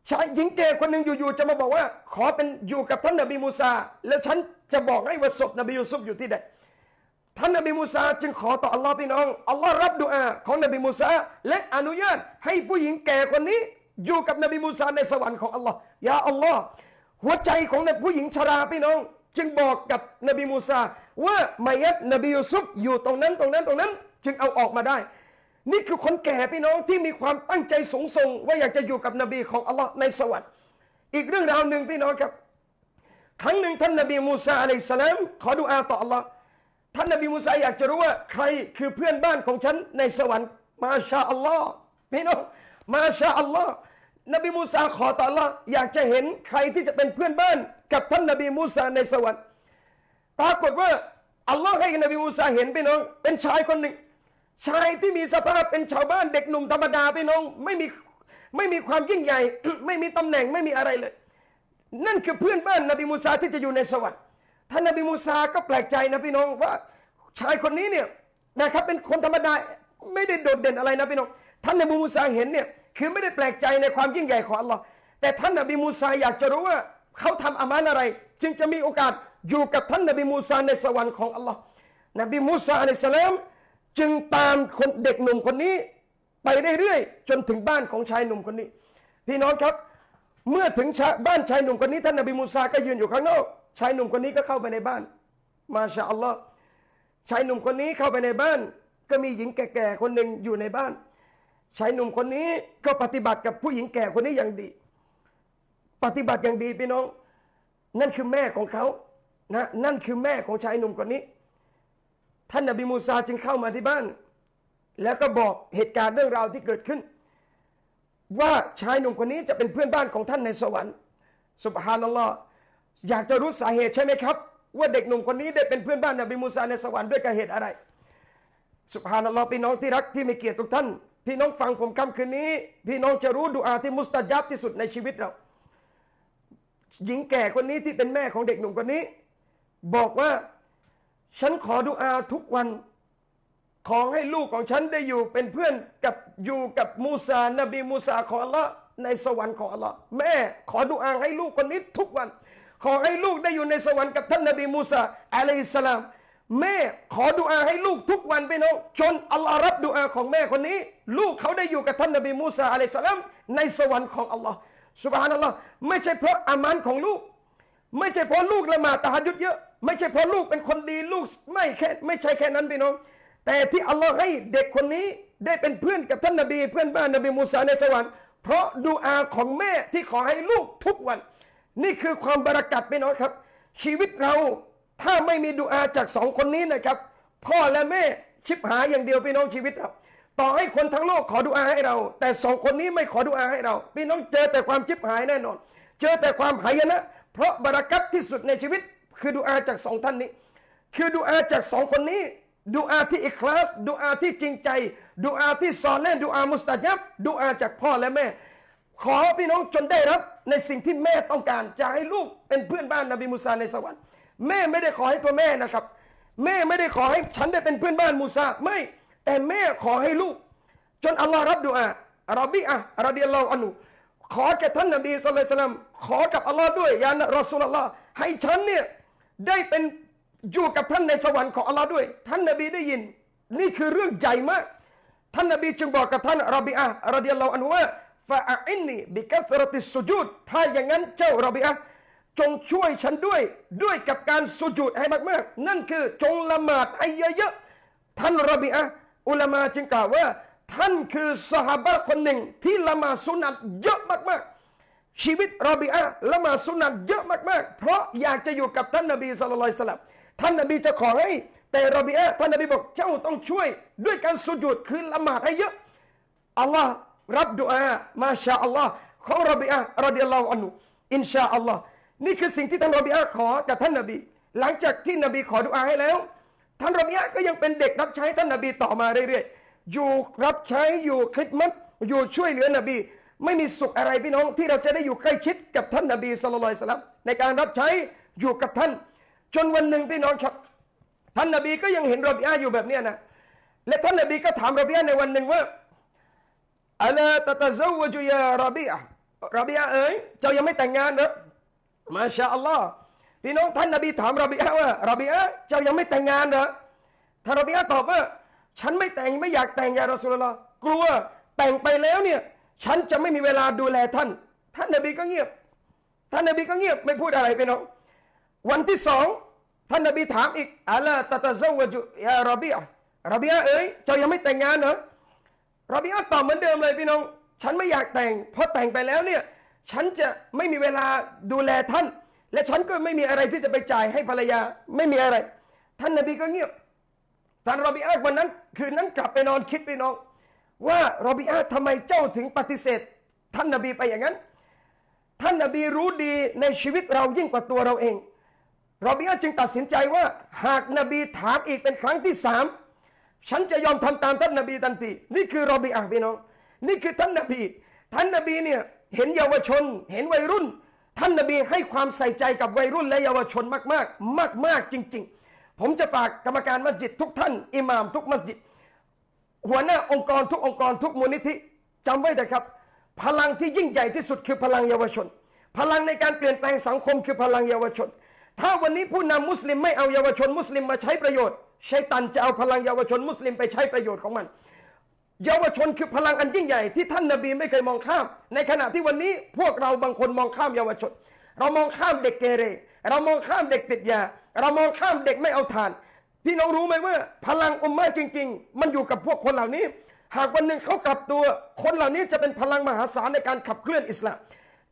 ชายหญิงแก่คนหนึ่งอยู่ๆจะมาบอกว่า ขอเป็นอยู่กับท่านนบีมูซา แล้วฉันจะบอกให้ว่าศพนบียูซุฟอยู่ที่ใดท่านนบีมูซาจึงขอต่ออัลลอฮ์พี่น้องอัลลอฮ์รับดุอาของนบีมูซาและอนุญาตให้ผู้หญิงแก่คนนี้อยู่กับนบีมูซาในสวรรค์ของอัลลอฮ์يا الله หัวใจของผู้หญิงชราพี่น้อง จึงบอกกับนบีมูซาว่ามัยยิตนบียูซุฟอยู่ตรงนั้นตรงนั้นตรงนั้น จึงเอาออกมาได้ นี่คือคนแก่พี่น้องที่มีความตั้งใจสูงส่ง ว่าอยากจะอยู่กับนบีของอัลลอฮ์ในสวรรค์อีกเรื่องราวหนึ่งพี่น้องครับ ครั้งหนึ่งท่านนบีมูซาعليه السلامขอดุอาต่ออัลลอฮ์ท่านนบีมูซาอยากจะรู้ว่าใครคือเพื่อนบ้านของฉันในสวรรค์ما شاء اللهพี่น้อง ما شاء الله นบีมูซาขอต่ออัลลอฮ์อยากจะเห็นใครที่จะเป็นเพื่อนบ้านกับท่านนบีมูซาในสวรรค์ปรากฏว่าอัลลอฮ์ให้นบีมูซาเห็นพี่น้องเป็นชายคนหนึ่ง ชายที่มีสภาพเป็นชาวบ้านเด็กหนุ่มธรรมดาพี่น้องไม่มีไม่มีความยิ่งใหญ่ ไม่มีตำแหน่งไม่มีอะไรเลย นั่นคือเพื่อนบ้านนบีมูซาที่จะอยู่ในสวรรค์ท่านนบีมูซาก็แปลกใจนะพี่น้องว่าชายคนนี้เนี่ยนะครับเป็นคนธรรมดาไม่ได้โดดเด่นอะไรนะพี่น้องท่านนบีมูซาเห็นเนี่ยคือไม่ได้แปลกใจในความยิ่งใหญ่ของอัลลอฮ์แต่ท่านนบีมูซาอยากจะรู้ว่าเขาทำอามานอะไร จึงจะมีโอกาสอยู่กับท่านนบีมูซาในสวรรค์ของอัลลอฮ์นบีมูซาอะลัยสลาม จึงตามคนเด็กหนุ่มคนนี้ ไปเรื่อยๆจนถึงบ้านของชายหนุ่มคนนี้ พี่น้องครับ เมื่อถึงบ้านชายหนุ่มคนนี้ท่านนบีมูซาก็ยืนอยู่ข้างนอก ชายหนุ่มคนนี้ก็เข้าไปในบ้าน มาชาอัลลอฮ์ชายหนุ่มคนนี้เข้าไปในบ้าน ก็มีหญิงแก่ๆคนหนึ่งอยู่ในบ้าน ชายหนุ่มคนนี้ก็ปฏิบัติกับผู้หญิงแก่คนนี้อย่างดี ปฏิบัติอย่างดีพี่น้อง นั่นคือแม่ของเขานะนั่นคือแม่ของชายหนุ่มคนนี้ ท่านนบีมูซาจึงเข้ามาที่บ้าน แล้วก็บอกเหตุการณ์เรื่องราวที่เกิดขึ้น ว่าชายหนุ่มคนนี้จะเป็นเพื่อนบ้านของท่านในสวรรค์สุบฮานัลลอฮ์อยากจะรู้สาเหตุใช่ไหมครับ ว่าเด็กหนุ่มคนนี้ได้เป็นเพื่อนบ้านนบีมูซาในสวรรค์ด้วยกับเหตุอะไรสุบฮานัลลอฮ์พี่น้องที่รักที่มีเกียรติทุกท่าน พี่น้องฟังผมคำคืนนี้ พี่น้องจะรู้ดุอาที่มุสตาจับที่สุดในชีวิตเรา หญิงแก่คนนี้ที่เป็นแม่ของเด็กหนุ่มคนนี้ บอกว่า ฉันขอดุอาทุกวัน ขอให้ลูกของฉันได้อยู่เป็นเพื่อนกับอยู่กับมูซา นบีมูซาของอัลลอฮ์ในสวรรค์ของอัลลอฮ์แม่ขอดุอาให้ลูกคนนี้ทุกวัน ขอให้ลูกได้อยู่ในสวรรค์กับท่านนบีมูซาอะลัยฮิสสลาม แม่ขอดุอาให้ลูกทุกวันไปน้องจนอัลลอฮ์รับดุอาของแม่คนนี้ ลูกเขาได้อยู่กับท่านนบีมูซาอะลัยฮิสสลามในสวรรค์ของอัลลอฮ์สุบฮานัลลอฮ์ไม่ใช่เพราะอามานของลูก ไม่ใช่เพราะลูกละหมาดตะฮัดยุดเยอะ ไม่ใช่เพราะลูกเป็นคนดีลูกไม่แค่ไม่ใช่แค่นั้นพี่น้อง แต่ที่อัลลอฮ์ให้เด็กคนนี้ได้เป็นเพื่อนกับท่านนบีเพื่อนบ้านนบีมูซาในสวรรค์เพราะดูอาของแม่ที่ขอให้ลูกทุกวัน นี่คือความบารักัดพี่น้องครับ ชีวิตเราถ้าไม่มีดูอาจากสองคนนี้นะครับ พ่อและแม่ชิบหายอย่างเดียวพี่น้องชีวิตเราต่อให้คนทั้งโลกขอดุอาให้เรา แต่สองคนนี้ไม่ขอดุอาให้เรา พี่น้องเจอแต่ความชิบหายแน่นอน เจอแต่ความหายนะ เพราะบารักัตที่สุดในชีวิต คือดุอาจากสองท่านนี้ คือดุอาจากสองคนนี้ดุอาที่อิคลาสดุอาที่จริงใจดุอาที่ซอนแน่ดุอามุสตาจับดุอาจากพ่อและแม่ ขอพี่น้องจนได้รับ ในสิ่งที่แม่ต้องการจะให้ลูกเป็นเพื่อนบ้านนบีมูซาในสวรรค์แม่ไม่ได้ขอให้ตัวแม่นะครับ แม่ไม่ได้ขอให้ฉันได้เป็นเพื่อนบ้านมูซาไม่แต่แม่ขอให้ลูก จนอัลลอฮ์รับดุอาอาราบีอะรดิยัลลอฮุอันฮุขอแก่ท่านนบีสุลต่านขอกับอัลลอฮ์ด้วยยานรอสูลลลอฮ์ให้ฉันเนี่ย ได้เป็นอยู่กับท่านในสวรรค์ของอัลลอฮ์ด้วย ท่านนบีได้ยิน นี่คือเรื่องใหญ่มาก ท่านนบีจึงบอกกับท่านรบีอะรดิยัลลอฮุอันว่าฟาอินนีบิกัสรติสุจูดถ้าอย่างนั้นเจ้ารบีอะจงช่วยฉันด้วยด้วยกับการสุจูดให้มากๆ นั่นคือจงละหมาดให้เยอะๆ ท่านรบีอะอุลามาจึงกล่าวว่า ท่านคือสหายคนหนึ่งที่ละหมาดสุนัตเยอะมากๆ ชีวิตรอบีอะละหมาสุนัตเยอะมากๆ เพราะอยากจะอยู่กับท่านนบีสุลต่านสลับท่านนบีจะขอให้แต่รอบีอะท่านนบีบอกเจ้าต้องช่วยด้วยการสุญูดคือละหมาดให้เยอะอัลลอฮ์รับดุอามาชาอัลลอฮ์ของรอบีอะรอดิยัลลอฮุอันุอินชาอัลลอฮ์นี่คือสิ่งที่ท่านรอบีอะขอจากท่านนบี หลังจากที่นบีขอดุอาให้แล้ว ท่านรอบีอะก็ยังเป็นเด็กรับใช้ท่านนบีต่อมาเรื่อยๆอยู่รับใช้อยู่คิดมัดอยู่ช่วยเหลือนบี ไม่มีสุขอะไรพี่น้องที่เราจะได้อยู่ใกล้ชิดกับท่านนบีสุลต่านในการรับใช้อยู่กับท่าน จนวันหนึ่งพี่น้องครับ ท่านนบีก็ยังเห็นรบีอะอยู่แบบนี้นะและท่านนบีก็ถามรบีอะในวันหนึ่งว่าอัลาตะตะซาวจุยารบีอะรบีอะเอ๋ยเจ้ายังไม่แต่งงานหรอมาชาอัลลอฮ์พี่น้องท่านนบีถามรบีอะว่ารบีอะเจ้ายังไม่แต่งงานหรอท่านรบีอะตอบว่า ฉันไม่แต่งไม่อยากแต่งยารอสูลลอกลัวแต่งไปแล้วเนี่ย ฉันจะไม่มีเวลาดูแลท่าน ท่านนบีก็เงียบ ท่านนบีก็เงียบไม่พูดอะไรพี่น้องวันที่สองท่านนบีถามอีกอัลาตะตะซาวจุยารอบีอะรอบีอะเอ๋ยเจ้ายังไม่แต่งงานเหรอรอบีอาตอบเหมือนเดิมเลยพี่น้อง ฉันไม่อยากแต่งเพราะแต่งไปแล้วเนี่ยฉันจะไม่มีเวลาดูแลท่าน และฉันก็ไม่มีอะไรที่จะไปจ่ายให้ภรรยาไม่มีอะไร ท่านนบีก็เงียบท่านรอบีอาวันนั้น คืนนั้นกลับไปนอนคิดพี่น้อง ว่ารอบีอาทำไมเจ้าถึงปฏิเสธ ท่านนบีไปอย่างนั้น ท่านนบีรู้ดีในชีวิตเรายิ่งกว่าตัวเราเองรอบีอาจึงตัดสินใจว่า หากนบีถามอีกเป็นครั้งที่สามฉันจะยอมทำตามท่านนบีทันทีนี่คือรอบีอาพี่น้อง นี่คือท่านนบี ท่านนบีเนี่ยเห็นเยาวชน เห็นวัยรุ่น ท่านนบีให้ความใส่ใจกับวัยรุ่นและเยาวชนมากๆ มากๆจริง ๆ ผมจะฝากกรรมการมัสยิดทุกท่าน อิหม่ามทุกมัสยิด หัวหน้าองค์กรทุกองค์กรทุกมูลนิธิจำไว้นะครับ พลังที่ยิ่งใหญ่ที่สุดคือพลังเยาวชน พลังในการเปลี่ยนแปลงสังคมคือพลังเยาวชน ถ้าวันนี้ผู้นำมุสลิมไม่เอาเยาวชนมุสลิมมาใช้ประโยชน์ชัยตันจะเอาพลังเยาวชนมุสลิมไปใช้ประโยชน์ของมัน เยาวชนคือพลังอันยิ่งใหญ่ที่ท่านนบีไม่เคยมองข้าม ในขณะที่วันนี้พวกเราบางคนมองข้ามเยาวชน เรามองข้ามเด็กเกเร เรามองข้ามเด็กติดยา เรามองข้ามเด็กไม่เอาทาน พี่น้องรู้ไหมว่า พลังอุมมาจริง ๆ มันอยู่กับพวกคนเหล่านี้ หากวันหนึ่งเขากลับตัว คนเหล่านี้จะเป็นพลังมหาศาลในการขับเคลื่อนอิสลาม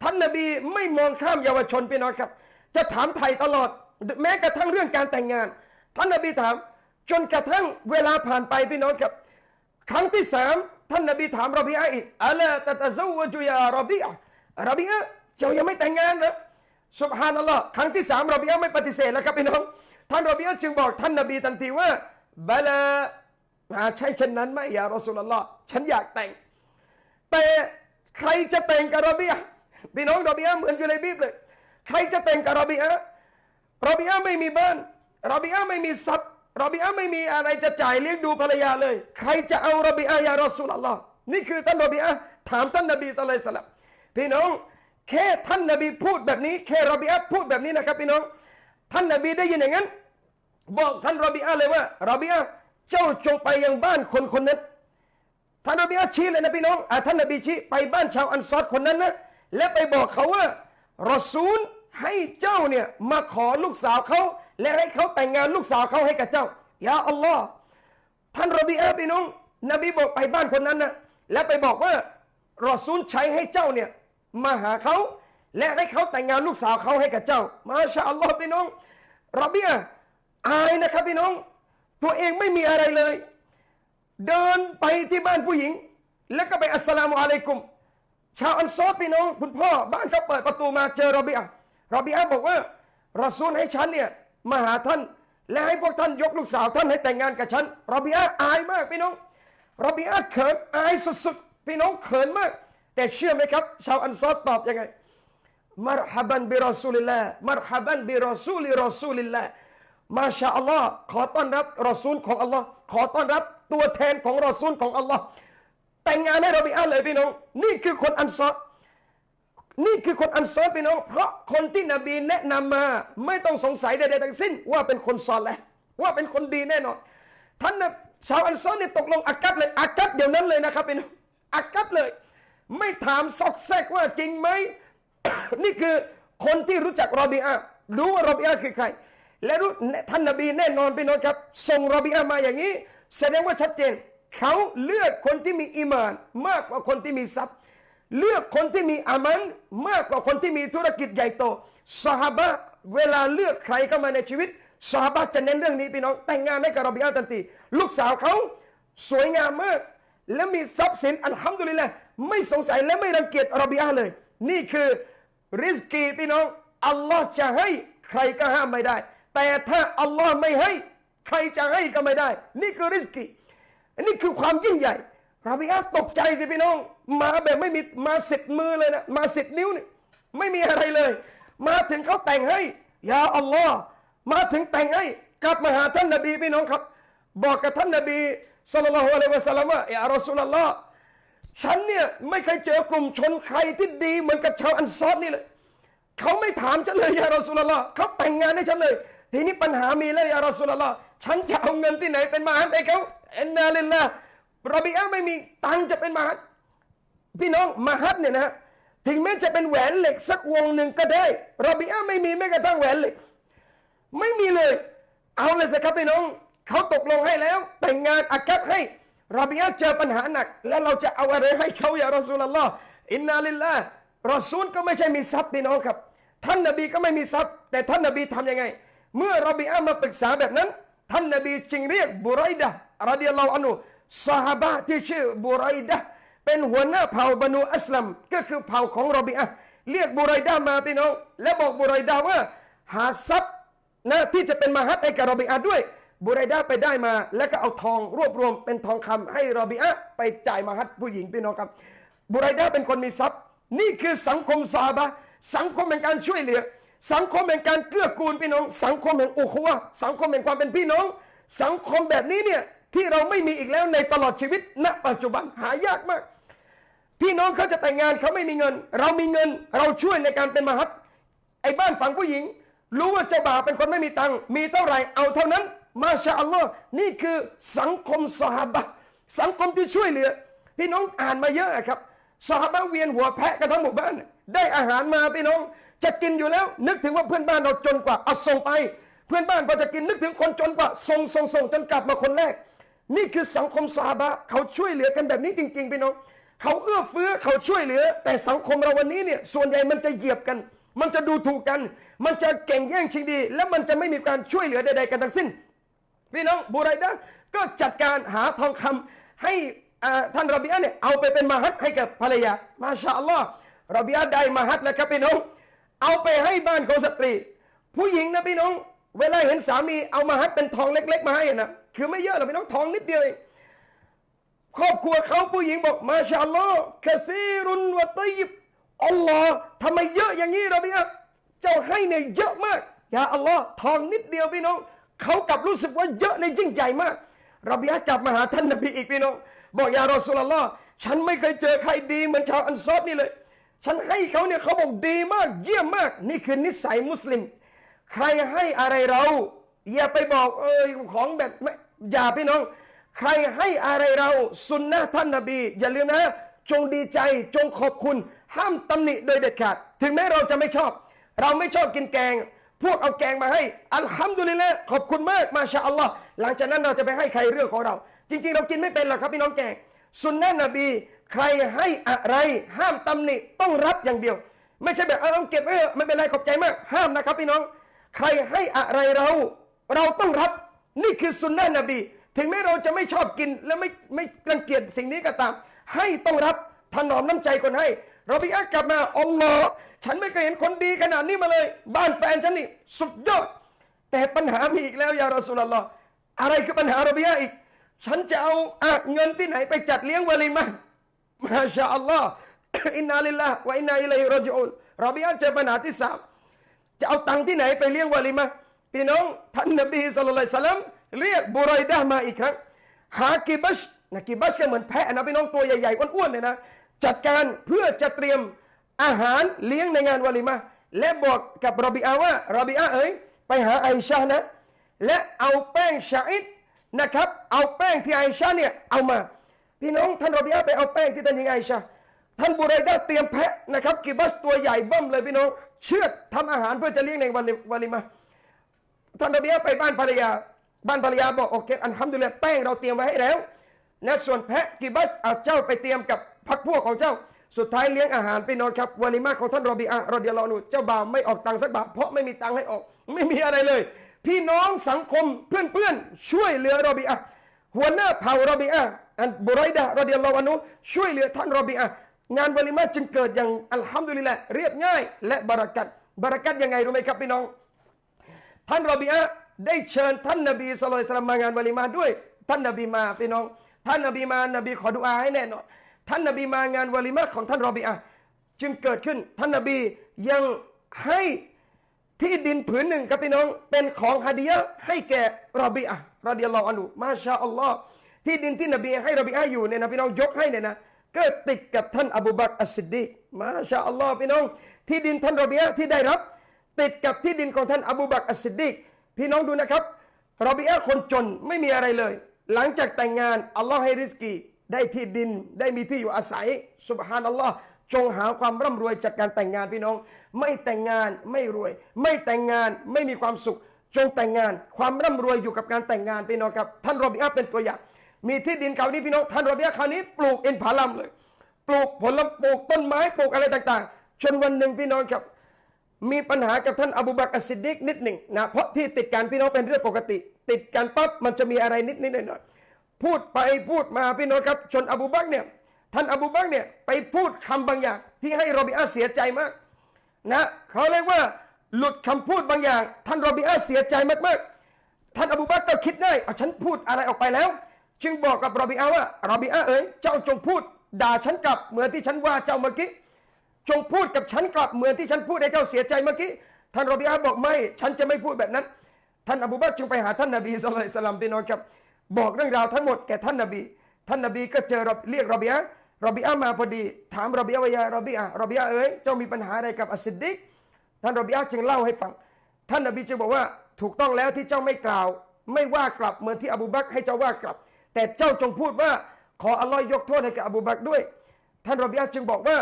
ท่านนบีไม่มองข้ามเยาวชนพี่น้องครับ จะถามไทยตลอด แม้กระทั่งเรื่องการแต่งงาน ท่านนบีถาม จนกระทั่งเวลาผ่านไปพี่น้องครับ ครั้งที่สามท่านนบีถามรบีอาอีกอัลลตะตะซวจุยารบีอารบีอาเจ้ายังไม่แต่งงานเหรอสุบฮานัลลอฮ์ครั้งที่สามรบีอาไม่ปฏิเสธแล้วครับพี่น้อง ท่านรบีอาจึงบอกท่านนบีทันทีว่าบลาอาใช่เช่นนั้นไหมยารอสูลลอฮ์ฉันอยากแต่ง แต่ใครจะแต่งกับรบีอาพี่น้องรบีอาเหมือนอยู่ในบีบเลย ใครจะแต่งกับรบีอารบีอาไม่มีบ้านรบีอาไม่มีทรัพย์รบีอาไม่มีอะไรจะจ่ายเลี้ยงดูภรรยาเลย ใครจะเอารบีอายารอสูลลอฮ์นี่คือท่านรบีอาถามท่านนบีสุลต่านพี่น้องแค่ท่านนบีพูดแบบนี้แค่รบีอาพูดแบบนี้นะครับพี่น้อง ท่านนบีได้ยินอย่างนั้น บอกท่านรบีอาเลยว่ารบีอาเจ้าจงไปยังบ้านคนคนนั้น ท่านนบีอาชี้เลยนะพี่น้องอะท่านนบีชี้ไปบ้านชาวอันซอดคนนั้นนะและไปบอกเขาว่ารอซูลให้เจ้าเนี่ยมาขอลูกสาวเขาและให้เขาแต่งงานลูกสาวเขาให้กับเจ้ายาอัลลอฮ์ท่านรบีอาพี่น้อง นบีบอกไปบ้านคนนั้นนะและไปบอกว่ารอซูลใช้ให้เจ้าเนี่ยมาหาเขา และให้เขาแต่งงานลูกสาวเขาให้กับเจ้า มาชาอัลลอฮ์พี่น้องรบีอาอายนะครับพี่น้อง ตัวเองไม่มีอะไรเลย เดินไปที่บ้านผู้หญิง แล้วก็ไปอัสสลามุอะลัยกุม ชาวอันซอพี่น้องคุณพ่อบ้านเขาเปิดประตูมาเจอรอบีอารอบีอาบอกว่ารอซูลให้ฉันเนี่ยมาหาท่าน และให้พวกท่านยกลูกสาวท่านให้แต่งงานกับฉันรอบีอาอายมากพี่น้องรอบีอาเขินอายสุดๆพี่น้องเขินมาก แต่เชื่อไหมครับ ชาวอันซอรตอบยังไง مرحبا برسول الله مرحبا برسول رسول الله ما شاء اللهขอต้อนรับรอซูลของอัลลอฮ์ขอต้อนรับตัวแทนของรอซูลของอัลลอฮ์แต่งงานให้รอบีอะห์เลยพี่น้อง นี่คือคนอันซอรนี่คือคนอันซอรพี่น้อง เพราะคนที่นบีแนะนำมา ไม่ต้องสงสัยใดๆทั้งสิ้น ว่าเป็นคนซอและห์ว่าเป็นคนดีแน่นอน ท่านนะชาวอันซอรเนี่ยตกลงอากัดเลยอากัดเดี๋ยวนั้นเลยนะครับพี่น้องอากัดเลย ไม่ถามซอกแซกว่าจริงไหม นี่คือคนที่รู้จักรอบีอารู้ว่ารอบีอาคือใคร และรู้ท่านนบีแน่นอนพี่น้องครับส่งรอบีอามาอย่างนี้ แสดงว่าชัดเจน เขาเลือกคนที่มีอีมาน มากกว่าคนที่มีทรัพย์ เลือกคนที่มีอามันมากกว่าคนที่มีธุรกิจใหญ่โตสหบะเวลาเลือกใครเข้ามาในชีวิตสหบะจะเน้นเรื่องนี้พี่น้อง แต่งงานให้กับรอบีอาทันทีลูกสาวเขาสวยงามมาก และมีทรัพย์สินอัลฮัมดุลิลละไม่สงสัยและไม่รังเกียจรอบีอาเลย นี่คือ ริสกีพี่น้องอัลลอฮ์จะให้ใครก็ห้ามไม่ได้ แต่ถ้าอัลลอฮ์ไม่ให้ ใครจะให้ก็ไม่ได้ นี่คือริสกีอันนี้คือความยิ่งใหญ่รอบีอาตกใจสิพี่น้อง มาแบบไม่มีมาสิบมือเลยนะมาสิบนิ้วนี่ไม่มีอะไรเลย มาถึงเขาแต่งให้ยาอัลลอฮ์มาถึงแต่งให้กลับมาหาท่านนบีพี่น้องครับ บอกกับท่านนบีสัลลัลลอฮุอะลัยฮิวะสัลลัมว่าอย่ารอซูลลลอฮ์ ฉันเนี่ยไม่เคยเจอกลุ่มชนใครที่ดีเหมือนกับชาวอันซอรนี่เลยเขาไม่ถามฉันเลยยารอสุลลอฮ์เขาแต่งงานให้ฉันเลย ทีนี้ปัญหามีแล้วยารอสุลลอฮ์ฉันจะเอาเงินที่ไหนเป็นมหาดให้เขาเอ็นนาลิลละรอบีอาไม่มีตังจะเป็นมาหาดพี่น้องมาหาดเนี่ยนะถึงแม้จะเป็นแหวนเหล็กสักวงหนึ่งก็ได้รอบีอาไม่มีแม้กระทั่งแหวนเหล็ก ไม่มีเลย เอาเลยสิครับพี่น้องเขาตกลงให้แล้ว แต่งงานอากัดให้ รอบีอาเจอปัญหาหนัก แล้วเราจะเอาอะไรให้เขาอย่ารอสูลลอฮ์อินนาลิลละรอซูลก็ไม่ใช่มีทรัพย์พี่น้องครับ ท่านนบีก็ไม่มีทรัพย์ แต่ท่านนบีทำยังไง เมื่อรอบีอามาปรึกษาแบบนั้น ท่านนบีจึงเรียกบุไรดะรดิยัลลอฮุอันฮุซาฮาบะที่ชื่อบุไรดะเป็นหัวหน้าเผ่าบรรนูอัสลัมก็คือเผ่าของรอบีอาเรียกบุไรดะมาพี่น้อง และบอกบุไรดะว่า หาทรัพย์นะที่จะเป็นมหัดให้กับรอบิอาด้วย บุไรดาไปได้มา แล้วก็เอาทองรวบรวมเป็นทองคำให้รอบิอาไปจ่ายมหัดผู้หญิงพี่น้องครับ บุไรดาเป็นคนมีทรัพย์ นี่คือสังคมซาบะสังคมแห่งการช่วยเหลือ สังคมแห่งการเกื้อกูลพี่น้อง สังคมแห่งอุควะสังคมแห่งความเป็นพี่น้อง สังคมแบบนี้เนี่ยที่เราไม่มีอีกแล้วในตลอดชีวิต ณ ปัจจุบันหายากมาก พี่น้องเขาจะแต่งงานเขาไม่มีเงิน เรามีเงินเราช่วยในการเป็นมหัดไอ้บ้านฝั่งผู้หญิง รู้ว่าเจ้าบ่าวเป็นคนไม่มีตังค์มีเท่าไหร่เอาเท่านั้น มาชาอัลลอฮ์นี่คือสังคมสหบะสังคมที่ช่วยเหลือ พี่น้องอ่านมาเยอะครับสหบาเวียนหัวแพะกันทั้งหมู่บ้าน ได้อาหารมาพี่น้อง จะกินอยู่แล้ว นึกถึงว่าเพื่อนบ้านเราจนกว่าเอาส่งไป เพื่อนบ้านพอจะกินนึกถึงคนจนกว่าส่งส่งส่งจนกลับมาคนแรก นี่คือสังคมสหบะเขาช่วยเหลือกันแบบนี้จริง ๆ พี่น้อง เขาเอื้อเฟื้อเขาช่วยเหลือ แต่สังคมเราวันนี้เนี่ยส่วนใหญ่มันจะเหยียบกันมันจะดูถูกกัน มันจะเก่งแย่งชิงดี และมันจะไม่มีการช่วยเหลือใดๆกันทั้งสิ้น พี่น้องบูไรดะก็จัดการหาทองคำให้ท่านรบียะห์เนี่ยเอาไปเป็นมาฮัดให้กับภรรยามาชาอัลลอฮ์รบียะห์ได้มาฮัดแล้วครับพี่น้อง เอาไปให้บ้านของสตรี ผู้หญิงนะพี่น้อง เวลาเห็นสามีเอามาฮัดเป็นทองเล็ก ๆ มาให้นะคือไม่เยอะหรอกพี่น้องทองนิดเดียวเองครอบครัวเขาผู้หญิงบอกมาชาอัลลอฮ์กะซีรุนวะตยิบอัลลอฮ์ทำไมเยอะอย่างนี้เราพี่เจ้าให้เนี่ยเยอะมากอย่าอัลลอฮ์ทองนิดเดียวพี่น้อง เขากลับรู้สึกว่าเยอะเลยยิ่งใหญ่มากราพี่กลับมาหาท่านนบีอีกพี่น้องบอกยารอสุลลอฮ์ฉันไม่เคยเจอใครดีเหมือนชาวอันซอรนี่เลย ฉันให้เขาเนี่ยเขาบอกดีมากเยี่ยมมาก นี่คือนิสัยมุสลิม ใครให้อะไรเรา อย่าไปบอกเออของแบบไม่อย่าพี่น้อง ใครให้อะไรเราสุนนะท่านนบี อย่าลืมนะ จงดีใจจงขอบคุณ ห้ามตำหนิโดยเด็ดขาด ถึงแม้เราจะไม่ชอบ เราไม่ชอบกินแกง พวกเอาแกงมาให้ อัลฮัมดุลิลละขอบคุณมากมาชาอัลลอฮ์หลังจากนั้นเราจะไปให้ใครเรื่องของเรา จริง ๆ เรากินไม่เป็นหรอกครับพี่น้องแกงสุนนะนบี ใครให้อะไรห้ามตำหนิต้องรับอย่างเดียว ไม่ใช่แบบเอาเอาเก็บไว้เถอไม่เป็นไรขอบใจมาก ห้ามนะครับพี่น้อง ใครให้อะไรเราเราต้องรับนี่คือสุนนะนบี ถึงแม้เราจะไม่ชอบกินและไม่ไม่รังเกียจสิ่งนี้ก็ตาม ให้ต้องรับถนอมน้ำใจคนให้ เราไปอักกลับมาอัลลอฮ์ ฉันไม่เคยเห็นคนดีขนาดนี้มาเลย บ้านแฟนฉันนี่สุดยอด แต่ปัญหามีอีกแล้วยารอสุลลอฮ์อะไรคือปัญหาเราบียอีก ฉันจะเอาอะเงินที่ไหนไปจัดเลี้ยงวะลิมะห์มาชาอัลลอฮ์อินนาลิลลาห์วะอินนาอิลัยรอจิอูนเราบียะเจอปัญหาที่สามจะเอาตังค์ที่ไหนไปเลี้ยงวะลิมะพี่น้องท่านนบีสุลต่านสลัมเรียกบุไรดะมาอีกครั้ง หากิบัชนะกิบัชก็เหมือนแพะนะพี่น้องตัวใหญ่ๆอ้วนๆเนี่ยนะจัดการเพื่อจะเตรียม อาหารเลี้ยงในงานวะลิมะห์และบอกกับรอบิอาว่ารอบิอาเอ๋ยไปหาไอชานะ และเอาแป้งชาอิดนะครับ เอาแป้งที่ไอชาเนี่ยเอามา พี่น้องท่านรอบิอาไปเอาแป้งที่ท่านยิงไอชาท่านบุไรดะห์เตรียมแพะนะครับกิบัชตัวใหญ่เบ้มเลยพี่น้อง เชือดทำอาหารเพื่อจะเลี้ยงในวันวะลิมะห์ท่านรบียะห์ไปบ้านภรรยา บ้านภรรยาบอกโอเคอันทำดูแลแป้งเราเตรียมไว้ให้แล้วนะส่วนแพะกิบัสเอาเจ้าไปเตรียมกับพักพวกของเจ้า สุดท้ายเลี้ยงอาหารไปนอนครับวาลิมาของท่านรบีอะห์รอดิยัลลอนฮุเจ้าบ่าวไม่ออกตังค์สักบาทเพราะไม่มีตังค์ให้ออก ไม่มีอะไรเลย พี่น้องสังคมเพื่อนๆช่วยเหลือรบีอะห์หัวหน้าเผ่ารบีอะห์อันบุไรดะรอดิยัลลอฮุอันฮุช่วยเหลือท่านรบีอะห์งานวาลิมาจึงเกิดอย่างอัลฮัมดุลิลละเรียบง่าย และบารักัตบารักัตยังไงรู้ไหมครับพี่น้อง ท่านรอบีอะห์ได้เชิญท่านนบีสุลต่านมางานวะลิมาด้วย ท่านนบีมาพี่น้อง ท่านนบีมานบีขอดุอาให้แน่นอน ท่านนบีมางานวะลิมาของท่านรอบีอะจึงเกิดขึ้นท่านนบียังให้ที่ดินผืนหนึ่งครับพี่น้องเป็นของฮะดียะให้แก่รอบีอะرضي الله عنه ما شاء اللهที่ดินที่นบีให้รอบีอะห์อยู่เนี่ยนะพี่น้องยกให้เนี่ยนะก็ติดกับท่านอบูบักรอัสซิดดีก ما شاء اللهพี่น้อง ที่ดินท่านรอบีอะที่ได้รับ ติดกับที่ดินของท่านอบูบักรอัสซิดดีกพี่น้องดูนะครับรอบีอะคนจนไม่มีอะไรเลย หลังจากแต่งงานอัลลอฮ์ให้ริสกี ได้ที่ดินได้มีที่อยู่อาศัยسبحان اللهจงหาความร่ำรวยจากการแต่งงานพี่น้อง ไม่แต่งงานไม่รวย ไม่แต่งงานไม่มีความสุข จงแต่งงาน ความร่ำรวยอยู่กับการแต่งงานพี่น้องครับ ท่านรอบีอะห์เป็นตัวอย่าง มีที่ดินคราวนี้พี่น้องท่านรอบีอะห์คราวนี้ปลูกอินทผลัมเลย ปลูกผลปลูกต้นไม้ปลูกอะไรต่างๆ จนวันหนึ่งพี่น้องครับ มีปัญหากับท่านอบูบักรอัสซิดดิกนิดหนึ่งนะเพราะที่ติดกันพี่น้องเป็นเรื่องปกติ ติดกันปั๊บมันจะมีอะไรนิดนิดหน่อยหน่อย พูดไปพูดมาพี่น้องครับจนอบูบักเนี่ยท่านอบูบักเนี่ยไปพูดคำบางอย่าง ที่ให้รอบิอาเสียใจมากนะเขาเรียกว่าหลุดคำพูดบางอย่าง ท่านรอบิอาเสียใจมากๆท่านอบูบักก็คิดได้เอาฉันพูดอะไรออกไปแล้ว จึงบอกกับรอบิอาว่ารอบิอาเอ๋ยเจ้าจงพูด ด่าฉันกลับเหมือนที่ฉันว่าเจ้าเมื่อกี้จงพูดกับฉันกลับเหมือนที่ฉันพูดให้เจ้าเสียใจเมื่อกี้ท่านรอบิอาบอกไม่ ฉันจะไม่พูดแบบนั้น ท่านอบูบักจึงไปหาท่านนบีสุลต่านสลัมพี่น้องครับ บอกเรื่องราวทั้งหมดแก่ท่านนบี ท่านนบีก็เจอเรียกรอบิอารอบิอามาพอดี ถามรอบิอาว่าيا ربيعة รอบิอาเอ๋ยเจ้ามีปัญหาอะไรกับอัสซิดดิกท่านรอบิอาจึงเล่าให้ฟัง ท่านนบีจึงบอกว่าถูกต้องแล้วที่เจ้าไม่กล่าว ไม่ว่ากลับเหมือนที่อบูบักให้เจ้าว่ากลับ แต่เจ้าจงพูดว่าขออัลลอฮ์ยกโทษให้แก่อบูบักด้วย ท่านรอบีอาจึงบอกว่า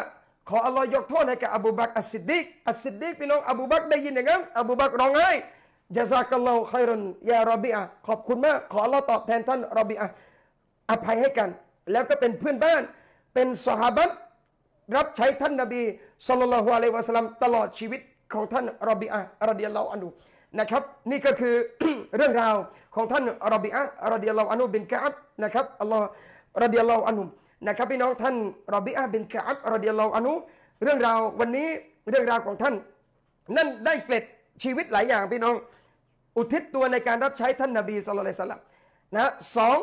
ขออัลลอฮ์ยกโทษให้แก่อบูบักอัสซิดดิกอัสซิดดิกพี่น้องอบูบักได้ยินอย่างนั้นอบูบักร้องไห้ جزاك الله خيرا يا ربيعةขอบคุณมาก ขออัลลอฮ์ตอบแทนท่านรอบีอาอภัยให้กัน แล้วก็เป็นเพื่อนบ้าน เป็นสหาบัตรับใช้ท่านนบีสุลต่านละฮ์อะลัยวะสลัมตลอดชีวิตของท่านรอบีอาห์รอดิยัลลอฮุอันุนะครับ นี่ก็คือเรื่องราวของท่านรอบีอาห์รอดิยัลลอฮุอันุบินกะอับนะครับอัลลอฮ์รอดิยัลลอฮุอันุนะครับพี่น้องท่านรอบีอาบินกะอับรอดิยัลลอฮุอันุเรื่องราววันนี้เรื่องราวของท่าน นั่นได้เกล็ดชีวิตหลายอย่างพี่น้อง อุทิศตัวในการรับใช้ท่านนบีสุลต่านสลัมนะสอง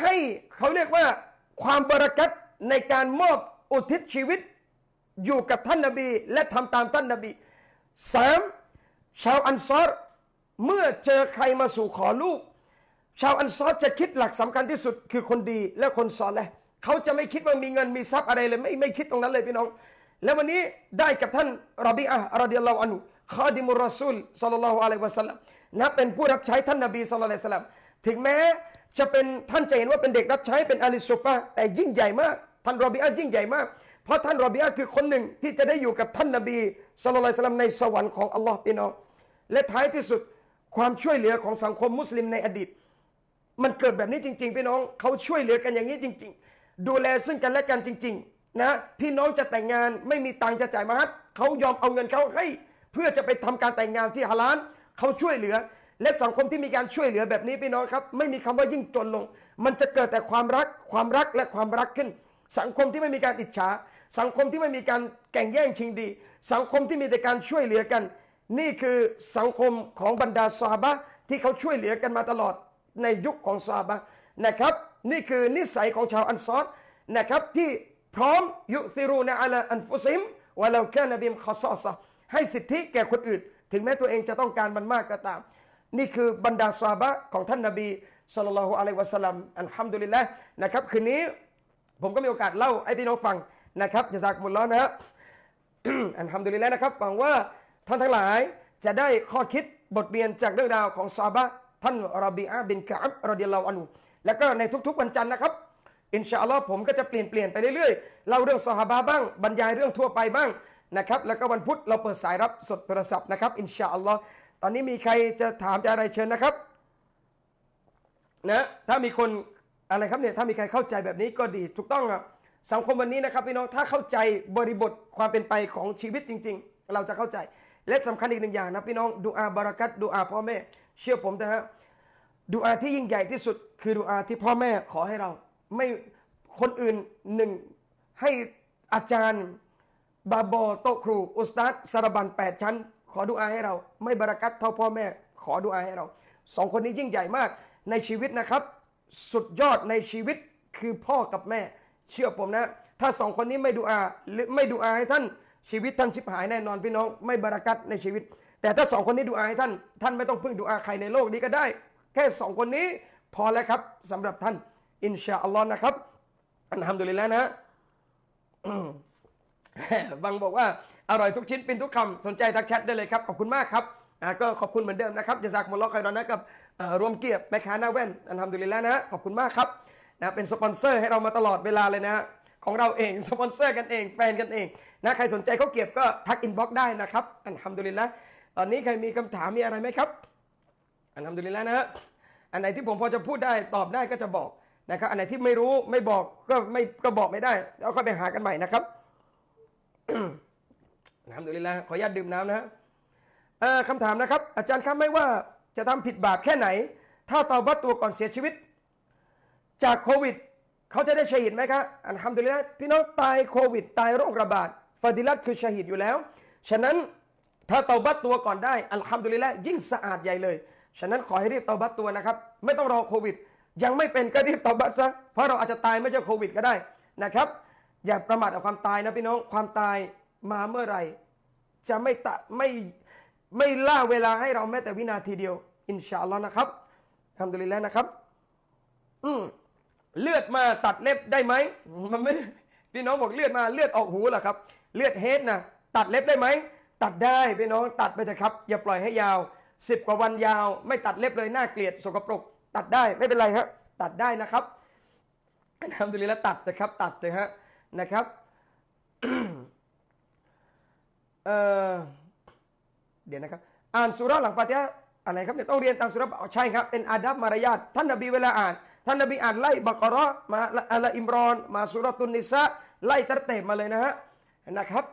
ให้เขาเรียกว่าความบรากัตในการมอบอุทิศชีวิตอยู่กับท่านนบีและทำตามท่านนบีสามชาวอันซอรเมื่อเจอใครมาสู่ขอลูก ชาวอันซอรจะคิดหลักสำคัญที่สุดคือคนดีและคนซอลแหละเขาจะไม่คิดว่ามีเงินมีทรัพย์อะไรเลยไม่ไม่คิดตรงนั้นเลยพี่น้อง แล้ววันนี้ได้กับท่านรบีอะห์รอดิยัลลอฮอันุ คาดิมุรอซูลสัลลัลลอฮุอะลัยวะสัลลัมนะเป็นผู้รับใช้ท่านนบีสัลลัลลอฮุอะลัยฮิวะสัลลัมถึงแม้จะเป็นท่านจะเห็นว่าเป็นเด็กรับใช้เป็นอาลีซุฟาแต่ยิ่งใหญ่มากท่านรอบีอะห์ยิ่งใหญ่มาก เพราะท่านรอบีอะห์คือคนหนึ่งที่จะได้อยู่กับท่านนบีสัลลัลลอฮุอะลัยฮิวะสัลลัมในสวรรค์ของอัลลอฮ์พี่น้องและท้ายที่สุดความช่วยเหลือของสังคมมุสลิมในอดีต มันเกิดแบบนี้จริง ๆ พี่น้องเขาช่วยเหลือกันอย่างนี้จริง ๆ ดูแลซึ่งกันและกันจริง ๆ นะ พี่น้องจะแต่งงานไม่มีตังค์จะจ่ายมาฮัดเขายอมเอาเงินเขาให้ เพื่อจะไปทำการแต่งงานที่ฮาลาลเขาช่วยเหลือ และสังคมที่มีการช่วยเหลือแบบนี้พี่น้องครับ ไม่มีคำว่ายิ่งจนลง มันจะเกิดแต่ความรักความรักและความรักขึ้น สังคมที่ไม่มีการอิจฉาสังคมที่ไม่มีการแข่งแย่งชิงดี สังคมที่มีแต่การช่วยเหลือกัน นี่คือสังคมของบรรดาซาบะที่เขาช่วยเหลือกันมาตลอดในยุคของซาบะนะครับ นี่คือนิสัยของชาวอันซอรนะครับที่พร้อมยุซิรูนะอัลอันฟุซิมวะลาแค่นบิมขอซอซะ ให้สิทธิแก่คนอื่น ถึงแม้ตัวเองจะต้องการมันมากก็ตาม นี่คือบรรดาซาบะของท่านนบีสุลต่านละอะลัยวะสัลลัมอัลฮัมดุลิลละนะครับคืนนี้ผมก็มีโอกาสเล่าให้พี่น้องฟังนะครับจะจากมุลลอฮ์นะฮะอันทำดุลิลแล้วนะครับหวังว่าท่านทั้งหลายจะได้ข้อคิดบทเรียนจากเรื่องราวของซาบะท่านรอบีอาบินกะอับรอดิยลลอฮุอันฮุแล้วก็ในทุกๆวันจันทร์นะครับอินชาอัลลอฮ์ผมก็จะเปลี่ยนเปลี่ยนไปเรื่อยๆเล่าเรื่องซอฮาบะบ้างบรรยายเรื่องทั่วไปบ้าง นะครับ แล้วก็วันพุธเราเปิดสายรับสดโทรศัพท์นะครับ อินชาอัลลอฮ์ตอนนี้มีใครจะถามจะอะไรเชิญนะครับนะถ้ามีคนอะไรครับเนี่ยถ้ามีใครเข้าใจแบบนี้ก็ดีถูกต้องครับสังคมวันนี้นะครับพี่น้องถ้าเข้าใจบริบทความเป็นไปของชีวิตจริง ๆ เราจะเข้าใจ และสำคัญอีกหนึ่งอย่างนะพี่น้องดูอาบารักัตดูอาพ่อแม่ เชื่อผมนะฮะดูอาที่ยิ่งใหญ่ที่สุด คือดูอาที่พ่อแม่ขอให้เรา ไม่คนอื่นหนึ่งให้อาจารย์ บาบอโตะครู อุสตัดสารบันแปดชั้น ขอดุอาให้เรา ไม่บารักัตเท่าพ่อแม่ ขอดุอาให้เราสองคนนี้ยิ่งใหญ่มากในชีวิตนะครับ สุดยอดในชีวิตคือพ่อกับแม่ เชื่อผมนะ ถ้าสองคนนี้ไม่ดุอาหรือไม่ดุอาให้ท่านชีวิตท่านชิบหายแน่นอนพี่น้อง ไม่บารักัตในชีวิต แต่ถ้าสองคนนี้ดุอาให้ท่าน ท่านไม่ต้องพึ่งดุอาใครในโลกนี้ก็ได้ แค่สองคนนี้พอแล้วครับสำหรับท่านอินชาอัลลอฮ์นะครับอันทำดุลิลแล้วนะ บางบอกว่าอร่อยทุกชิ้นเป็นทุกคำสนใจทักแชทได้เลยครับ ขอบคุณมากครับก็ขอบคุณเหมือนเดิมนะครับจะจากมุลลอฮ์ครอนนะกับข้าวเกรียบแม่ค้าหน้าแว่นالحمد للهนะขอบคุณมากครับนะเป็นสปอนเซอร์ให้เรามาตลอดเวลาเลยนะของเราเองสปอนเซอร์กันเองแฟนกันเองนะใครสนใจข้าวเกรียบก็ทัก inbox ได้นะครับالحمد للهตอนนี้ใครมีคำถามมีอะไรไหมครับ الحمد للهนะฮะอันไหนที่ผมพอจะพูดได้ตอบได้ก็จะบอกนะครับอันไหนที่ไม่รู้ไม่บอกก็ไม่ก็บอกไม่ได้แล้วค่อยไปหากันใหม่นะครับ الحمد للهขออนุญาตดื่มน้ำนะฮะคำถามนะครับ อาจารย์ครับไม่ว่าจะทำผิดบาปแค่ไหน ถ้าเตาบัตตัวก่อนเสียชีวิต จากโควิด เขาจะได้ชหิดไหมครับอันทำดุลิลละพี่น้องตายโควิด ตายโรคระบาดฟาดิลัตคือชหิดอยู่แล้ว ฉะนั้นถ้าเตาบัตตัวก่อนได้อัลฮัมดุลิลละยิ่งสะอาดใหญ่เลย ฉะนั้นขอให้รีบเตาบัตตัวนะครับ ไม่ต้องรอโควิด ยังไม่เป็นก็รีบเตาบัตซะเพราะเราอาจจะตายไม่ใช่โควิดก็ได้นะครับ อย่าประมาทกับความตายนะพี่น้องความตายมาเมื่อไหร่ จะไม่ตะไม่ไม่ล่าเวลาให้เราแม้แต่วินาทีเดียว อินชาอัลลอฮ์นะครับทำดุลิลแล้วนะครับ อืมเลือดมาตัดเล็บได้ไหมมันไม่พี่น้องบอกเลือดมาเลือดออกหูเหรอครับ เลือดเฮดนะตัดเล็บได้ไหมตัดได้พี่น้องตัดไปเถอะครับ อย่าปล่อยให้ยาวสิบกว่าวันยาว ไม่ตัดเล็บเลยน่าเกลียดสกปรก ตัดได้ไม่เป็นไรครับตัดได้นะครับอัลฮัมดุลิลละตัดนะครับ ตัดเลยฮะ นะครับเออเดี๋ยวนะครับ อ่านสุราหลังฟาติฮะอะไรครับเนี่ยต้องเรียนตามสุราใช่ครับ เป็นอาดับมารยาทท่านนบีเวลาอ่าน ท่านนบีอ่านไล่บักราะห์มาอัลอิมรอน มาสุราตุนนิสะไล่ตัดเตบมาเลยนะฮะนะครับ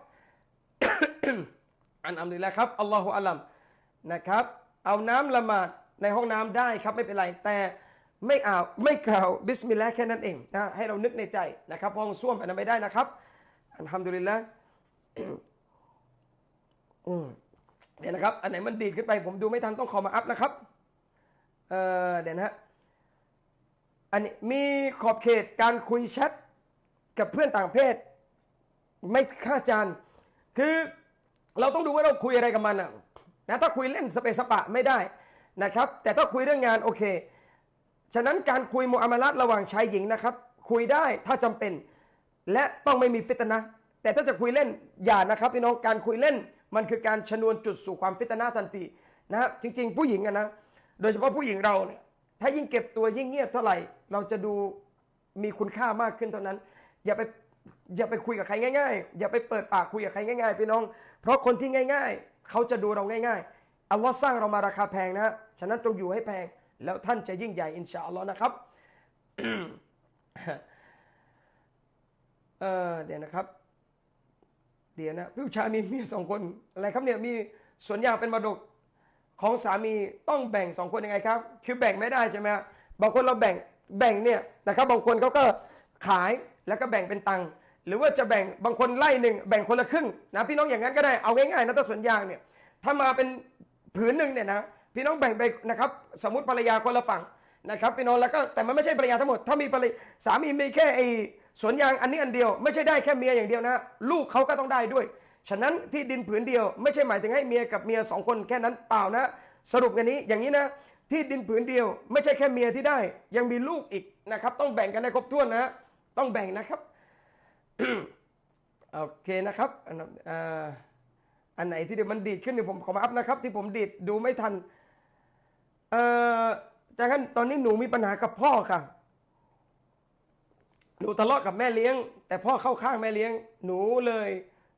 อันอัมดุลิลละครับอัลลอฮฺอัลลัมนะครับ เอาน้ำละหมาดในห้องน้ำได้ครับไม่เป็นไรแต่ ไม่อ่านไม่กล่าวبسم اللهแค่นั้นเองนะให้เรานึกในใจนะครับห้องส้วมอันนั้นไม่ได้นะครับالحمد للهเดี๋ยวนะครับ อันไหนมันดีดขึ้นไป ผมดูไม่ทันต้องขอมาอัฟนะครับเอ่อเดี๋ยวนะฮะอันนี้มีขอบเขตการคุยแชทกับเพื่อนต่างเพศ ไหมคะอาจารย์คือเราต้องดูว่าเราคุยอะไรกับมันอะนะถ้าคุยเล่นสเปซสปะไม่ได้นะครับ แต่ถ้าคุยเรื่องงานโอเค ฉะนั้นการคุยมุอามาลัดระหว่างชายหญิงนะครับ คุยได้ถ้าจำเป็น และต้องไม่มีฟิตนะ แต่ถ้าจะคุยเล่นอย่านะครับพี่น้องการคุยเล่น มันคือการชนวนจุดสู่ความฟิตนะทันทีนะฮะจริง ๆ ผู้หญิงอะนะโดยเฉพาะผู้หญิงเราเนี่ยถ้ายิ่งเก็บตัวยิ่งเงียบเท่าไหร่ เราจะดูมีคุณค่ามากขึ้นเท่านั้น อย่าไปอย่าไปคุยกับใครง่ายๆ อย่าไปเปิดปากคุยกับใครง่ายๆพี่น้อง เพราะคนที่ง่าย ๆ เขาจะดูเราง่ายๆอัลลอฮ์สร้างเรามาราคาแพงนะฉะนั้นจงอยู่ให้แพง แล้วท่านจะยิ่งใหญ่อินชาอัลลอฮ์นะครับเเดี๋ยวนะครับ เดี๋ยวนะผู้ชายมีเมียสองคนอะไรครับเนี่ยมีสวนยางเป็นมรดกของสามีต้องแบ่งสองคนยังไงครับ คือแบ่งไม่ได้ใช่ไหมบางคนเราแบ่งแบ่งเนี่ยนะครับบางคนเขาก็ขายแล้วก็แบ่งเป็นตังค์หรือว่าจะแบ่งบางคนไล่หนึ่งแบ่งคนละครึ่งนะพี่น้องอย่างนั้นก็ได้เอาง่ายๆนะถ้าสวนยางเนี่ยถ้ามาเป็นผืนหนึ่งเนี่ยนะ พี่น้องแบ่งไปนะครับสมมติภรรยาคนละฝั่งนะครับพี่น้องแล้วก็แต่มันไม่ใช่ภรรยาทั้งหมด ถ้ามีภรรยาสามีมีแค่ไอ้สวนยางอันนี้อันเดียว ไม่ใช่ได้แค่เมียอย่างเดียวนะลูกเขาก็ต้องได้ด้วย ฉะนั้นที่ดินผืนเดียว ไม่ใช่หมายถึงให้เมียกับเมียสองคนแค่นั้นเปล่านะ สรุปกันนี้อย่างนี้นะที่ดินผืนเดียว ไม่ใช่แค่เมียที่ได้ ยังมีลูกอีกนะครับ ต้องแบ่งกันให้ครบถ้วนนะต้องแบ่งนะครับโอเคนะครับอันนั้นอ่าอันไหนที่เดี๋ยวมันดีดขึ้นเดี๋ยวผมขอมาอัพนะครับ ที่ผมดีดดูไม่ทัน เอ่อจากนั้นตอนนี้หนูมีปัญหากับพ่อค่ะ หนูทะเลาะกับแม่เลี้ยง แต่พ่อเข้าข้างแม่เลี้ยง หนูเลย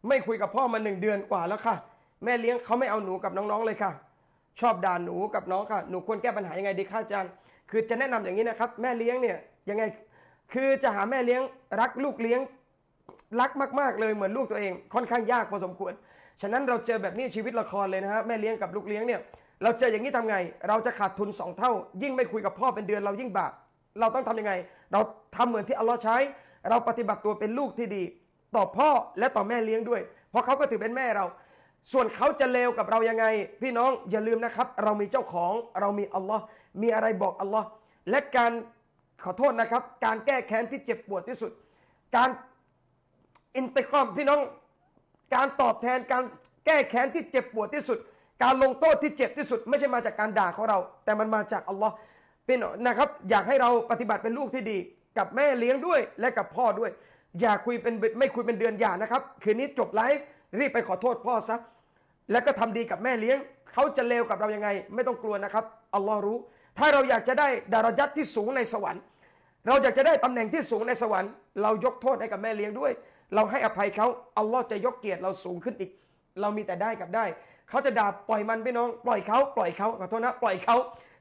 ไม่คุยกับพ่อมาหนึ่งเดือนกว่าแล้วค่ะ แม่เลี้ยงเขาไม่เอาหนูกับน้องๆเลยค่ะ ชอบด่าหนูกับน้องค่ะ หนูควรแก้ปัญหายังไงดีคะอาจารย์ คือจะแนะนำอย่างนี้นะครับ แม่เลี้ยงเนี่ยยังไง คือจะหาแม่เลี้ยงรักลูกเลี้ยงรักมากๆเลยเหมือนลูกตัวเอง ค่อนข้างยากพอสมควร ฉะนั้นเราเจอแบบนี้ชีวิตละครเลยนะฮะแม่เลี้ยงกับลูกเลี้ยงเนี่ย เราเจออย่างนี้ทำไง เราจะขาดทุนสองเท่า ยิ่งไม่คุยกับพ่อเป็นเดือนเรายิ่งบาปเราต้องทำยังไง เราทำเหมือนที่อัลลอฮ์ใช้ เราปฏิบัติตัวเป็นลูกที่ดี ต่อพ่อและต่อแม่เลี้ยงด้วย เพราะเขาก็ถือเป็นแม่เรา ส่วนเขาจะเลวกับเรายังไง พี่น้องอย่าลืมนะครับ เรามีเจ้าของเรามีอัลลอฮ์มีอะไรบอกอัลลอฮ์และการขอโทษนะครับ การแก้แค้นที่เจ็บปวดที่สุด การอินติกรอมพี่น้อง การตอบแทนการแก้แค้นที่เจ็บปวดที่สุด การลงโทษที่เจ็บที่สุด ไม่ใช่มาจากการด่าของเรา แต่มันมาจากอัลลอฮ์พี่น้องนะครับ อยากให้เราปฏิบัติเป็นลูกที่ดี กับแม่เลี้ยงด้วยและกับพ่อด้วย อย่าคุยเป็นไม่คุยเป็นเดือนอย่านะครับ คืนนี้จบไลฟ์รีบไปขอโทษพ่อซะแล้วก็ทำดีกับแม่เลี้ยง เขาจะเลวกับเรายังไง ไม่ต้องกลัวนะครับอัลลอฮ์รู้ ถ้าเราอยากจะได้ดารจัตที่สูงในสวรรค์ เราอยากจะได้ตำแหน่งที่สูงในสวรรค์ เรายกโทษให้กับแม่เลี้ยงด้วย เราให้อภัยเขาอัลลอฮ์จะยกเกียรติเราสูงขึ้นอีก เรามีแต่ได้กับได้ เขาจะด่าปล่อยมันพี่น้อง ปล่อยเขาปล่อยเขาขอโทษนะ ปล่อยเขา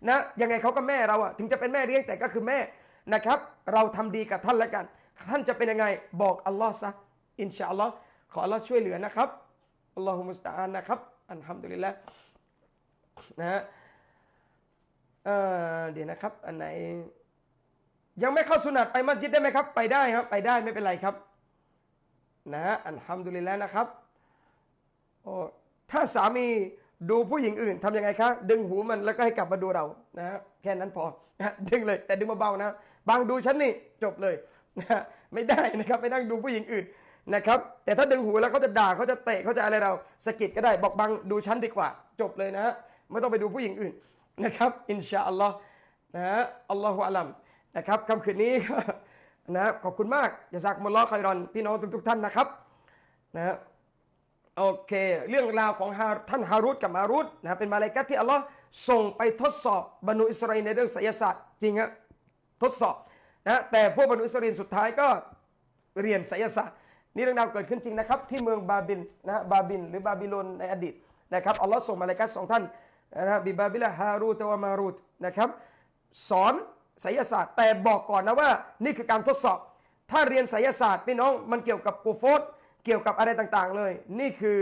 นะ ยังไงเขาก็แม่เราอะถึงจะเป็นแม่เลี้ยงแต่ก็คือแม่นะครับ เราทำดีกับท่านแล้วกัน ท่านจะเป็นยังไงบอกอัลลอฮ์ซะอินชาอัลลอฮ์ขออัลลอฮ์ช่วยเหลือนะครับอัลลอฮุมุสตาอันนะครับอัลฮัมดุลิลละนะฮะเอ่อเดี๋ยวนะครับ อันไหน ยังไม่เข้าสุนัตไปมัสยิดได้ไหมครับ ไปได้ครับ ไปได้ไม่เป็นไรครับ นะฮะอัลฮัมดุลิลละนะครับโอ้ ถ้าสามีดูผู้หญิงอื่นทำยังไงครับดึงหูมันแล้วก็ให้กลับมาดูเรานะฮะแค่นั้นพอนะดึงเลยแต่ดึงเบาๆนะบางดูฉันนี่จบเลยนะไม่ได้นะครับไปนั่งดูผู้หญิงอื่นนะครับ แต่ถ้าดึงหูแล้วเขาจะด่าเขาจะเตะเขาจะอะไรเราสะกิดก็ได้บอกบังดูฉันดีกว่า จบเลยนะไม่ต้องไปดูผู้หญิงอื่นนะครับอินชาอัลลอฮ์นะฮะอัลลอฮฺอัลลัมนะครับคำคืนนี้นะขอบคุณมากجزاكم الله خيراพี่น้องทุกๆท่านนะครับนะ โอเค เรื่องราวของท่านฮารุตกับมารุตนะเป็นมาลาอิกัตที่อัลลอฮ์ส่งไปทดสอบบนีอิสราเอลในเรื่องไสยศาสตร์จริงฮะทดสอบนะแต่พวกบนีอิสราเอลสุดท้ายก็เรียนไสยศาสตร์นี่เรื่องราวเกิดขึ้นจริงนะครับที่เมืองบาบิลนะบาบิลหรือบาบิโลนในอดีตนะครับอัลลอฮ์ส่งมาลาอิกัตสองท่านนะฮะบิบาบิลฮารูตวะมารูตนะครับสอนไสยศาสตร์แต่บอกก่อนนะว่านี่คือการทดสอบ ถ้าเรียนไสยศาสตร์พี่น้องมันเกี่ยวกับกูโฟส เกี่ยวกับอะไรต่างๆเลย นี่คือ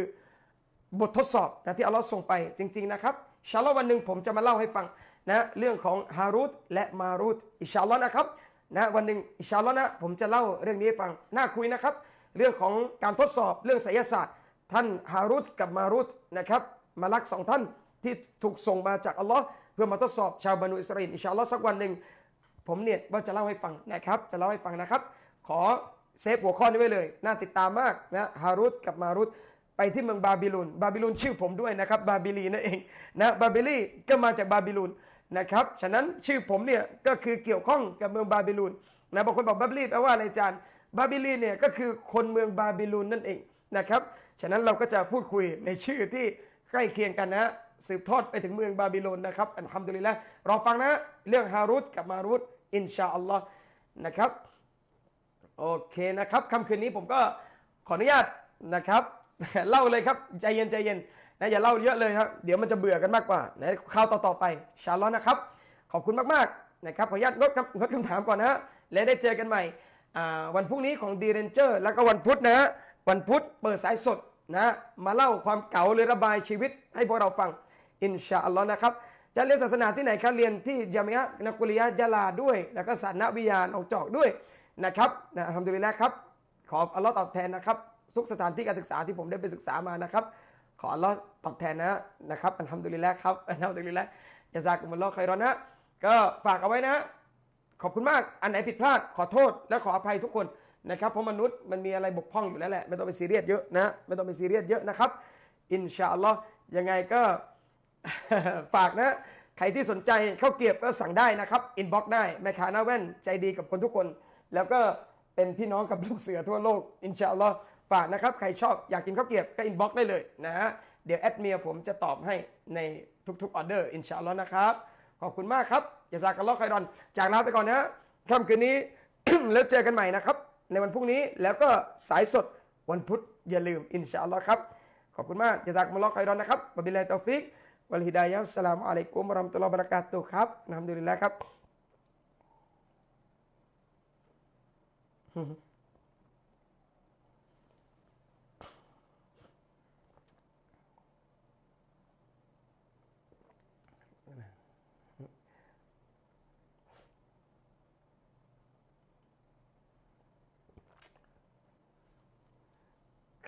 บททดสอบนะที่อัลลอฮ์ส่งไปจริง ๆ นะครับชาลอวันหนึ่งผมจะมาเล่าให้ฟังนะเรื่องของฮารุตและมารุตอิชาลอนะครับนะวันหนึ่งอิชาลอนะผมจะเล่าเรื่องนี้ให้ฟังน่าคุยนะครับ เรื่องของการทดสอบเรื่องไสยศาสตร์ ท่านฮารุตกับมารุตนะครับมลักสองท่านที่ถูกส่งมาจากอัลลอฮ์เพื่อมาทดสอบชาวบนีอิสราเอล إن شاء اللهสักวันหนึ่งผมเนี่ยว่าจะเล่าให้ฟังนะครับ จะเล่าให้ฟังนะครับ ขอ save หัวข้อนี้ไว้เลย น่าติดตามมากนะฮารุตกับมารุตไปที่เมืองบาบิลูนบาบิลูนชื่อผมด้วยนะครับบาบิลีนั่นเองนะบาบิลีก็มาจากบาบิลูนนะครับฉะนั้นชื่อผมเนี่ยก็คือเกี่ยวข้องกับเมืองบาบิลูนนะบางคนบอกบาบิลีแปลว่าอะไรอาจารย์บาบิลีเนี่ยก็คือคนเมืองบาบิลูนนั่นเองนะครับฉะนั้นเราก็จะพูดคุยในชื่อที่ใกล้เคียงกันนะสืบทอดไปถึงเมืองบาบิโลนนะครับالحمد للهรอฟังนะเรื่องฮารุตกับมารุตإن شاء اللهนะครับ โอเคนะครับค่ำคืนนี้ผมก็ขออนุญาตนะครับ เล่าเลยครับใจเย็นใจเย็นนะอย่าเล่าเยอะเลยครับเดี๋ยวมันจะเบื่อกันมากกว่านะคราวต่อๆไป إن شاء اللهนะครับ ขอบคุณมากๆนะครับขออนุญาตงดคำงดคำถามก่อนนะฮะและได้เจอกันใหม่วันพรุ่งนี้ของดีเรนเจอร์แล้วก็วันพุธนะฮะวันพุธเปิดสายสดนะมาเล่าความเก๋าหรือระบายชีวิตให้พวกเราฟังإن شاء اللهนะครับจะเรียนศาสนาที่ไหนครับเรียนที่จามิยะนักุลิยะยะลาด้วย แล้วก็ศาสนวิยาหนองจอกด้วย นะครับนะ الحمد للهครับ ขออัลลอฮ์ตอบแทนนะครับ ทุกสถานที่การศึกษาที่ผมได้ไปศึกษามานะครับ ขออัลลอฮ์ตอบแทนนะนะครับالحمد للهครับالحمد لله جزاكم الله خيراนะก็ฝากเอาไว้นะ ขอบคุณมากอันไหนผิดพลาดขอโทษและขออภัยทุกคนนะครับเพราะมนุษย์มันมีอะไรบกพร่องอยู่แล้วแหละไม่ต้องไปซีเรียสเยอะนะไม่ต้องไปซีเรียสเยอะนะครับ إن شاء اللهยังไงก็ฝากนะ ใครที่สนใจข้าวเกรียบก็สั่งได้นะครับ inbox ได้แม่ค้าหน้าแว่นใจดีกับคนทุกคน แล้วก็เป็นพี่น้องกับลูกเสือทั่วโลก إن شاء اللهฝากนะครับ ใครชอบอยากกินข้าวเกรียบก็ inbox ได้เลยนะฮะเดี๋ยวแอดเมียผมจะตอบให้ในทุกๆออเดอร์إن شاء اللهนะครับ ขอบคุณมากครับجزاك الله خيرا จากลาไปก่อนนะฮะค่ำคืนนี้ แล้วเจอกันใหม่นะครับ ในวันพรุ่งนี้แล้วก็สายสดวันพุธอย่าลืมإن شاء اللهครับขอบคุณมากجزاك الله خيراนะครับوبالله التوفيق والهداية السلام عليكم ورحمة الله وبركاتهครับالحمد للهครับ ข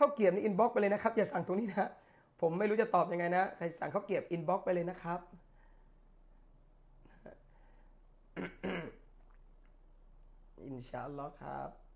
้าวเกรียบนี่ inbox ไปเลยนะครับ อย่าสั่งตรงนี้นะ ผมไม่รู้จะตอบยังไงนะใครสั่งข้าวเกรียบ inbox ไปเลยนะครับ إن شاء اللهครับ